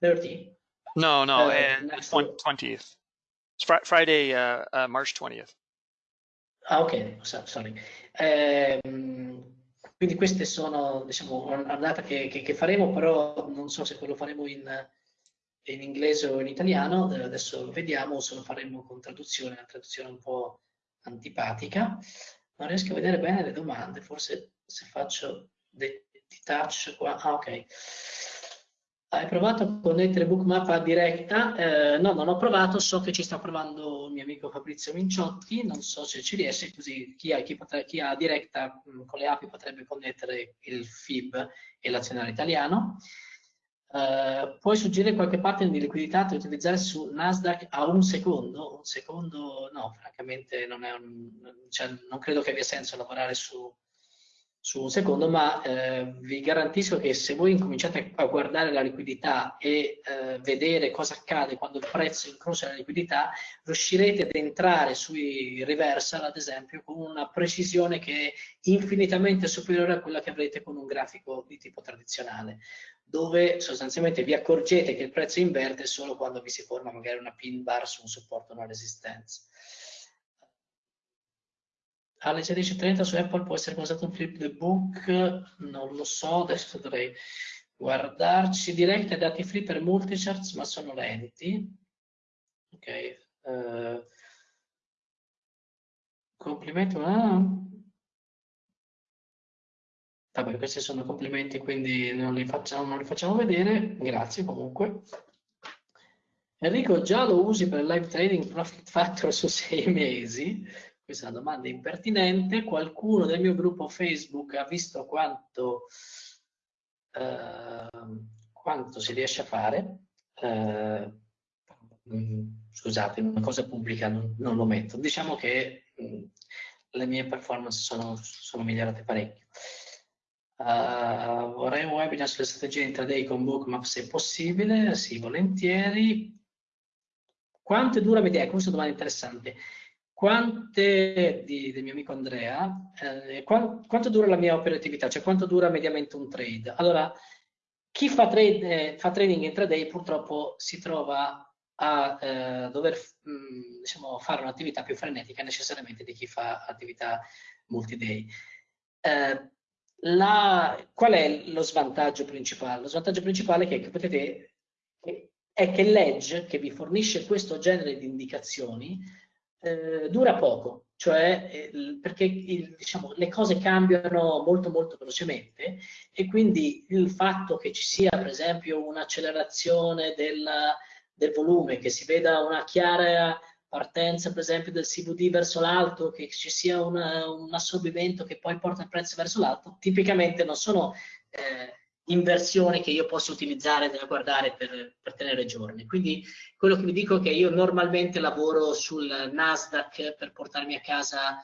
30? No, no, uh, 20th. It's fr Friday, uh, uh, March 20th. Ah, ok, sorry. Eh, quindi queste sono, diciamo, una data che, che, che, faremo, però non so se lo faremo in, in inglese o in italiano, adesso lo vediamo, se lo faremo con traduzione, una traduzione un po' antipatica. Non riesco a vedere bene le domande, forse se faccio dei touch qua, ah ok. Hai provato a connettere Bookmap a diretta? Eh, no, non ho provato, so che ci sta provando il mio amico Fabrizio Minciotti, non so se ci riesce, così chi ha, chi potre, chi ha diretta mh, mm, con le api potrebbe connettere il FIB e l'azionario italiano. Eh, puoi suggerire qualche pattern di liquidità da utilizzare su Nasdaq a un secondo? Un secondo no, francamente non, un, cioè, non credo che abbia senso lavorare su, su un secondo, ma eh, vi garantisco che se voi incominciate a guardare la liquidità e eh, vedere cosa accade quando il prezzo incrocia la liquidità, riuscirete ad entrare sui reversal, ad esempio, con una precisione che è infinitamente superiore a quella che avrete con un grafico di tipo tradizionale, dove sostanzialmente vi accorgete che il prezzo inverte solo quando vi si forma magari una pin bar su un supporto una resistenza alle 16.30 su Apple può essere basato un flip the book, non lo so, adesso dovrei guardarci. Direi che dati flip per multicharts, ma sono lenti. Ok. Uh, complimenti. Ah. Vabbè, questi sono complimenti, quindi non li, facciamo, non li facciamo vedere. Grazie comunque. Enrico, già lo usi per live trading Profit Factor su sei mesi? Questa è una domanda impertinente. Qualcuno del mio gruppo Facebook ha visto quanto, eh, quanto si riesce a fare. Eh, scusate, una cosa pubblica non, non lo metto. Diciamo che mh, mm, le mie performance sono, sono migliorate parecchio. Uh, vorrei un webinar sulle strategie intraday con Bookmap se possibile, sì, volentieri. Quanto dura media? Questa è domanda interessante quante, di, del mio amico Andrea, eh, quant, quanto dura la mia operatività, cioè quanto dura mediamente un trade. Allora, chi fa, trade, fa trading intraday purtroppo si trova a eh, dover mh, mm, diciamo, fare un'attività più frenetica necessariamente di chi fa attività multi-day. Eh, la, qual è lo svantaggio principale? Lo svantaggio principale è che, potete, è che l'edge che vi fornisce questo genere di indicazioni eh, dura poco, cioè eh, perché il, diciamo, le cose cambiano molto molto velocemente e quindi il fatto che ci sia per esempio un'accelerazione del, del volume, che si veda una chiara partenza per esempio del CVD verso l'alto, che ci sia una, un assorbimento che poi porta il prezzo verso l'alto, tipicamente non sono eh, inversioni che io posso utilizzare da guardare per, per, tenere giorni. Quindi quello che vi dico è che io normalmente lavoro sul Nasdaq per portarmi a casa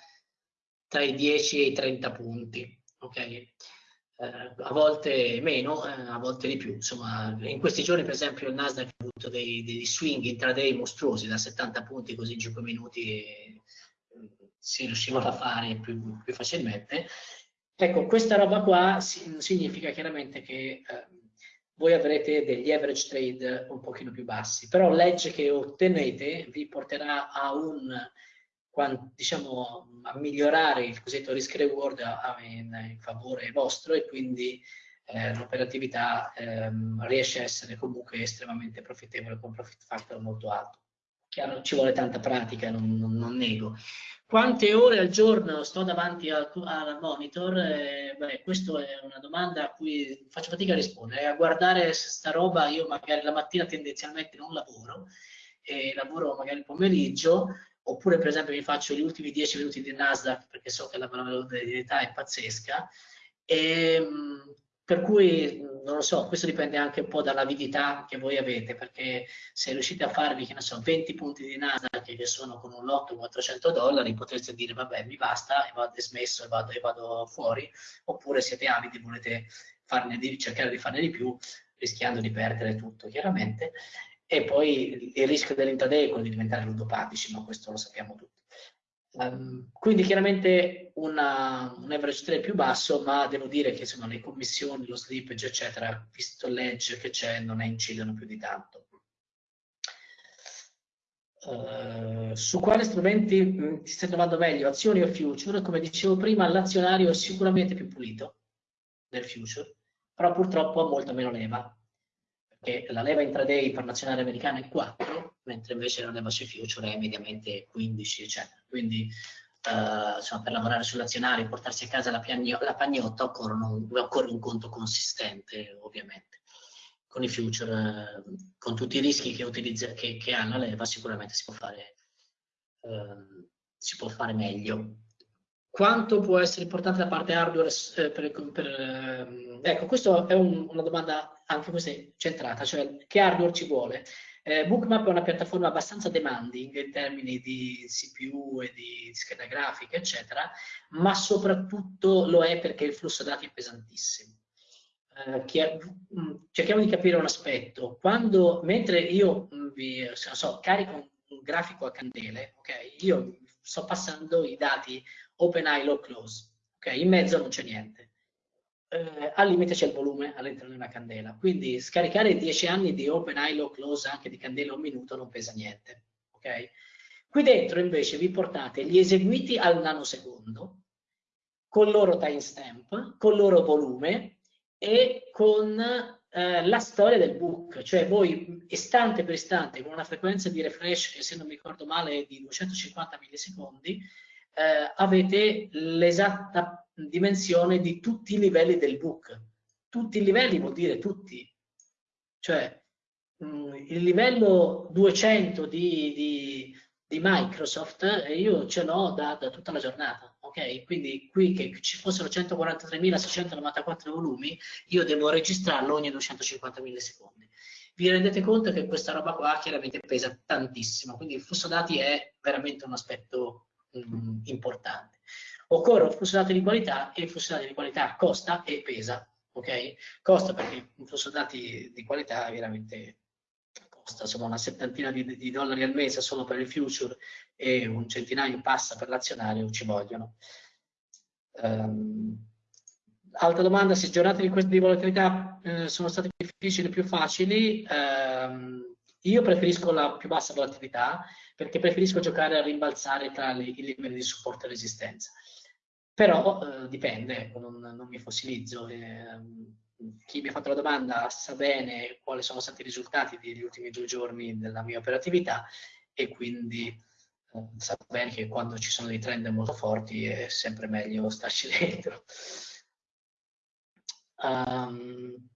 tra i 10 e i 30 punti, ok? Eh, a volte meno, eh, a volte di più. Insomma, in questi giorni, per esempio, il Nasdaq ha avuto dei, dei swing intraday mostruosi da 70 punti così in 5 minuti e, si riuscivano a fare più, più facilmente Ecco, questa roba qua significa chiaramente che eh, voi avrete degli average trade un pochino più bassi, però l'edge che ottenete vi porterà a un diciamo a migliorare il cosiddetto risk reward in, in favore vostro e quindi eh, l'operatività ehm, riesce a essere comunque estremamente profittevole con un profit factor molto alto. Chiaro, ci vuole tanta pratica, non, non, non nego, quante ore al giorno sto davanti al, al monitor? Eh, beh, questa è una domanda a cui faccio fatica a rispondere. A guardare sta roba io magari la mattina tendenzialmente non lavoro, e lavoro magari il pomeriggio, oppure per esempio mi faccio gli ultimi 10 minuti di Nasdaq perché so che la probabilità è pazzesca. E, ehm, per cui, non lo so, questo dipende anche un po' dall'avidità che voi avete, perché se riuscite a farvi, che ne so, 20 punti di Nasdaq che sono con un lotto 400 dollari, potreste dire, vabbè, mi basta, e vado smesso e vado, e vado fuori, oppure siete avidi e volete farne di, cercare di farne di più, rischiando di perdere tutto, chiaramente. E poi il rischio dell'intraday è quello di diventare ludopatici, ma questo lo sappiamo tutti. Um, quindi chiaramente una, un average trade più basso, ma devo dire che insomma, le commissioni, lo slippage, eccetera, visto l'edge che c'è, non ne incidono più di tanto. Uh, su quali strumenti mh, mm, ti stai trovando meglio, azioni o future? Come dicevo prima, l'azionario è sicuramente più pulito del future, però purtroppo ha molto meno leva, perché la leva intraday per nazionale americana è 4, mentre invece la leva sui future è mediamente 15, eccetera. Quindi uh, insomma, per lavorare sull'azionario e portarsi a casa la, la pagnotta occorre un, occorre un conto consistente, ovviamente con i future, con tutti i rischi che, utilizza, che, che ha la leva, sicuramente si può fare, eh, si può fare meglio. Quanto può essere importante la parte hardware eh, per, per eh, ecco, questa è un, una domanda anche questa centrata, cioè che hardware ci vuole? Eh, Bookmap è una piattaforma abbastanza demanding in termini di CPU e di scheda grafica, eccetera, ma soprattutto lo è perché il flusso dati è pesantissimo. Eh, mm, cerchiamo di capire un aspetto. Quando, mentre io mm, vi, so, carico un grafico a candele, okay, io sto passando i dati OpenEye low close, okay, in mezzo non c'è niente. Eh, al limite c'è il volume all'interno di una candela, quindi scaricare 10 anni di OpenEye low close anche di candela un minuto non pesa niente. Okay? Qui dentro invece vi portate gli eseguiti al nanosecondo, con il loro timestamp, con il loro volume, e con eh, la storia del book, cioè voi istante per istante con una frequenza di refresh che se non mi ricordo male è di 250 millisecondi, eh, avete l'esatta dimensione di tutti i livelli del book. Tutti i livelli vuol dire tutti, cioè mh, mm, il livello 200 di, di, di Microsoft eh, io ce l'ho da, da tutta la giornata ok? Quindi qui che ci fossero 143.694 volumi, io devo registrarlo ogni 250 millisecondi. Vi rendete conto che questa roba qua chiaramente pesa tantissimo, quindi il flusso dati è veramente un aspetto mh, mm, importante. Occorre un flusso dati di qualità e il flusso dati di qualità costa e pesa, ok? Costa perché un dati di qualità veramente costa insomma una settantina di, di, dollari al mese solo per il future e un centinaio passa per l'azionario, ci vogliono. Um, altra domanda, se giornate di di volatilità eh, sono state difficili o più facili? Um, io preferisco la più bassa volatilità perché preferisco giocare a rimbalzare tra le, i livelli di supporto e resistenza. Però eh, dipende, non, non, mi fossilizzo. Eh, chi mi ha fatto la domanda sa bene quali sono stati i risultati degli ultimi due giorni della mia operatività e quindi eh, sa bene che quando ci sono dei trend molto forti è sempre meglio starci dentro. Um,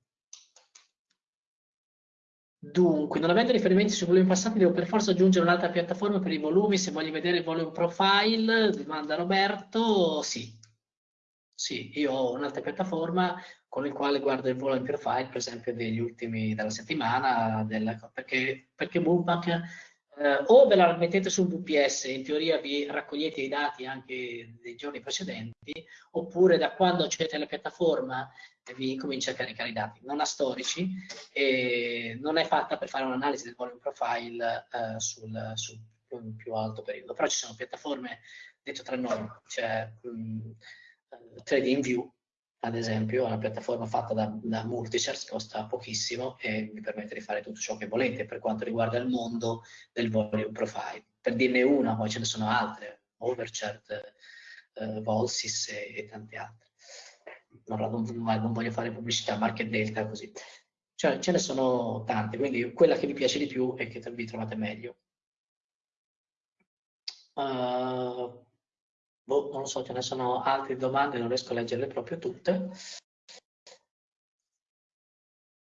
dunque, non avendo riferimenti sui volumi passati, devo per forza aggiungere un'altra piattaforma per i volumi. Se voglio vedere il volume profile, domanda Roberto, sì. Sì, io ho un'altra piattaforma con il quale guardo il volume profile, per esempio, degli ultimi della settimana, della, perché, perché Moonpack eh, o ve la mettete sul VPS, in teoria vi raccogliete i dati anche dei giorni precedenti, oppure da quando accedete alla piattaforma vi comincia a caricare i dati. Non ha storici e non è fatta per fare un'analisi del volume profile eh, sul, sul più, più, alto periodo, però ci sono piattaforme, detto tra noi, cioè mh, TradingView ad esempio, è una piattaforma fatta da, da Multichart, costa pochissimo e vi permette di fare tutto ciò che volete per quanto riguarda il mondo del volume profile. Per dirne una, poi ce ne sono altre, Overchart, eh, Volsys e, e, tante altre. Non, non, voglio fare pubblicità, Market Delta così. Cioè, ce ne sono tante, quindi quella che vi piace di più e che vi trovate meglio. Uh, boh, non lo so, ce ne sono altre domande, non riesco a leggerle proprio tutte.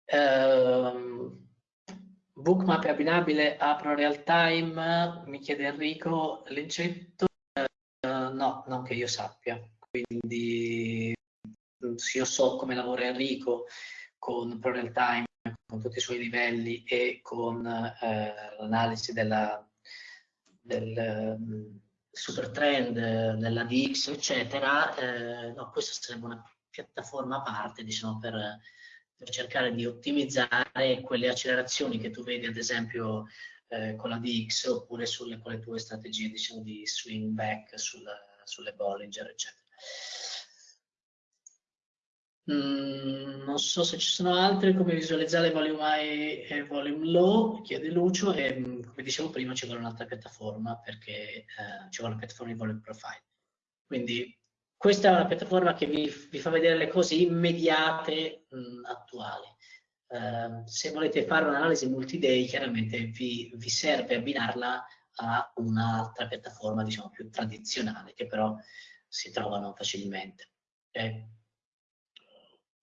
Uh, bookmap è abbinabile a Real Time? Mi chiede Enrico Lincetto. Uh, no, non che io sappia. Quindi io so come lavora Enrico con Real Time, con tutti i suoi livelli e con eh, l'analisi della, del, super trend nella DX, eccetera, eh, no, questa sarebbe una piattaforma a parte, diciamo, per, per, cercare di ottimizzare quelle accelerazioni che tu vedi, ad esempio, eh, con la DX oppure sulle, con le tue strategie, diciamo, di swing back sulla, sulle Bollinger, eccetera. Mm, non so se ci sono altre come visualizzare volume high e volume low, chiede Lucio, e mm, come dicevo prima ci vuole un'altra piattaforma perché eh, ci vuole una piattaforma di volume profile. Quindi questa è una piattaforma che vi, vi fa vedere le cose immediate mh, mm, attuali. Uh, se volete fare un'analisi multi-day, chiaramente vi, vi serve abbinarla a un'altra piattaforma, diciamo, più tradizionale, che però si trovano facilmente. Okay?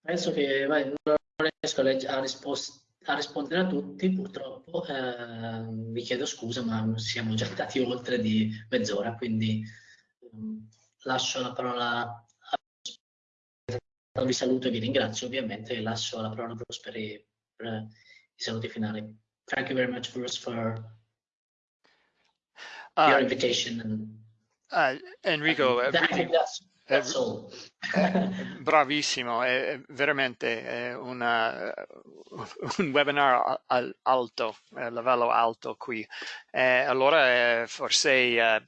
Penso che vai, non riesco a, a, rispondere a tutti, purtroppo. Eh, vi chiedo scusa, ma siamo già stati oltre di mezz'ora, quindi um, lascio la parola a vi saluto e vi ringrazio ovviamente e lascio la parola a Bruce per i, per i saluti finali. Thank you very much, Bruce, for uh, your invitation. And, uh, Enrico, I think that's, that's all. bravissimo, è veramente è una, un webinar al, alto, a livello alto qui. Eh, allora forse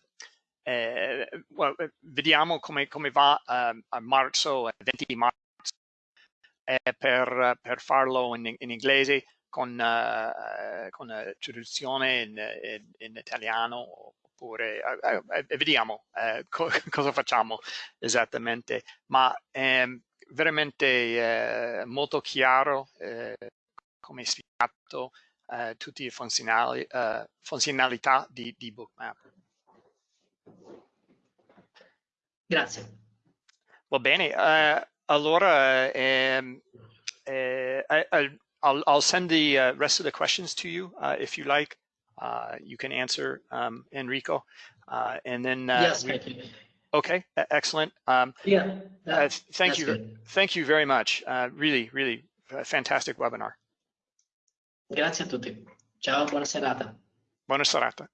eh, well, vediamo come, come va uh, a marzo, 20 di marzo, eh, per, per, farlo in, in inglese con, uh, con traduzione in, in, in, italiano oppure eh, vediamo co cosa facciamo esattamente, ma è veramente molto chiaro come spiegato tutte le funzionali, funzionalità di, di Bookmap. Grazie. Va bene, uh, allora um, uh, I, will I'll send the uh, rest of the questions to you uh, if you like. Uh, you can answer um, Enrico, uh, and then yes, we, thank you. Okay, excellent. Um, yeah, thank you, good. thank you very much. really, really fantastic webinar. Grazie a tutti. Ciao, buona serata. Buona serata.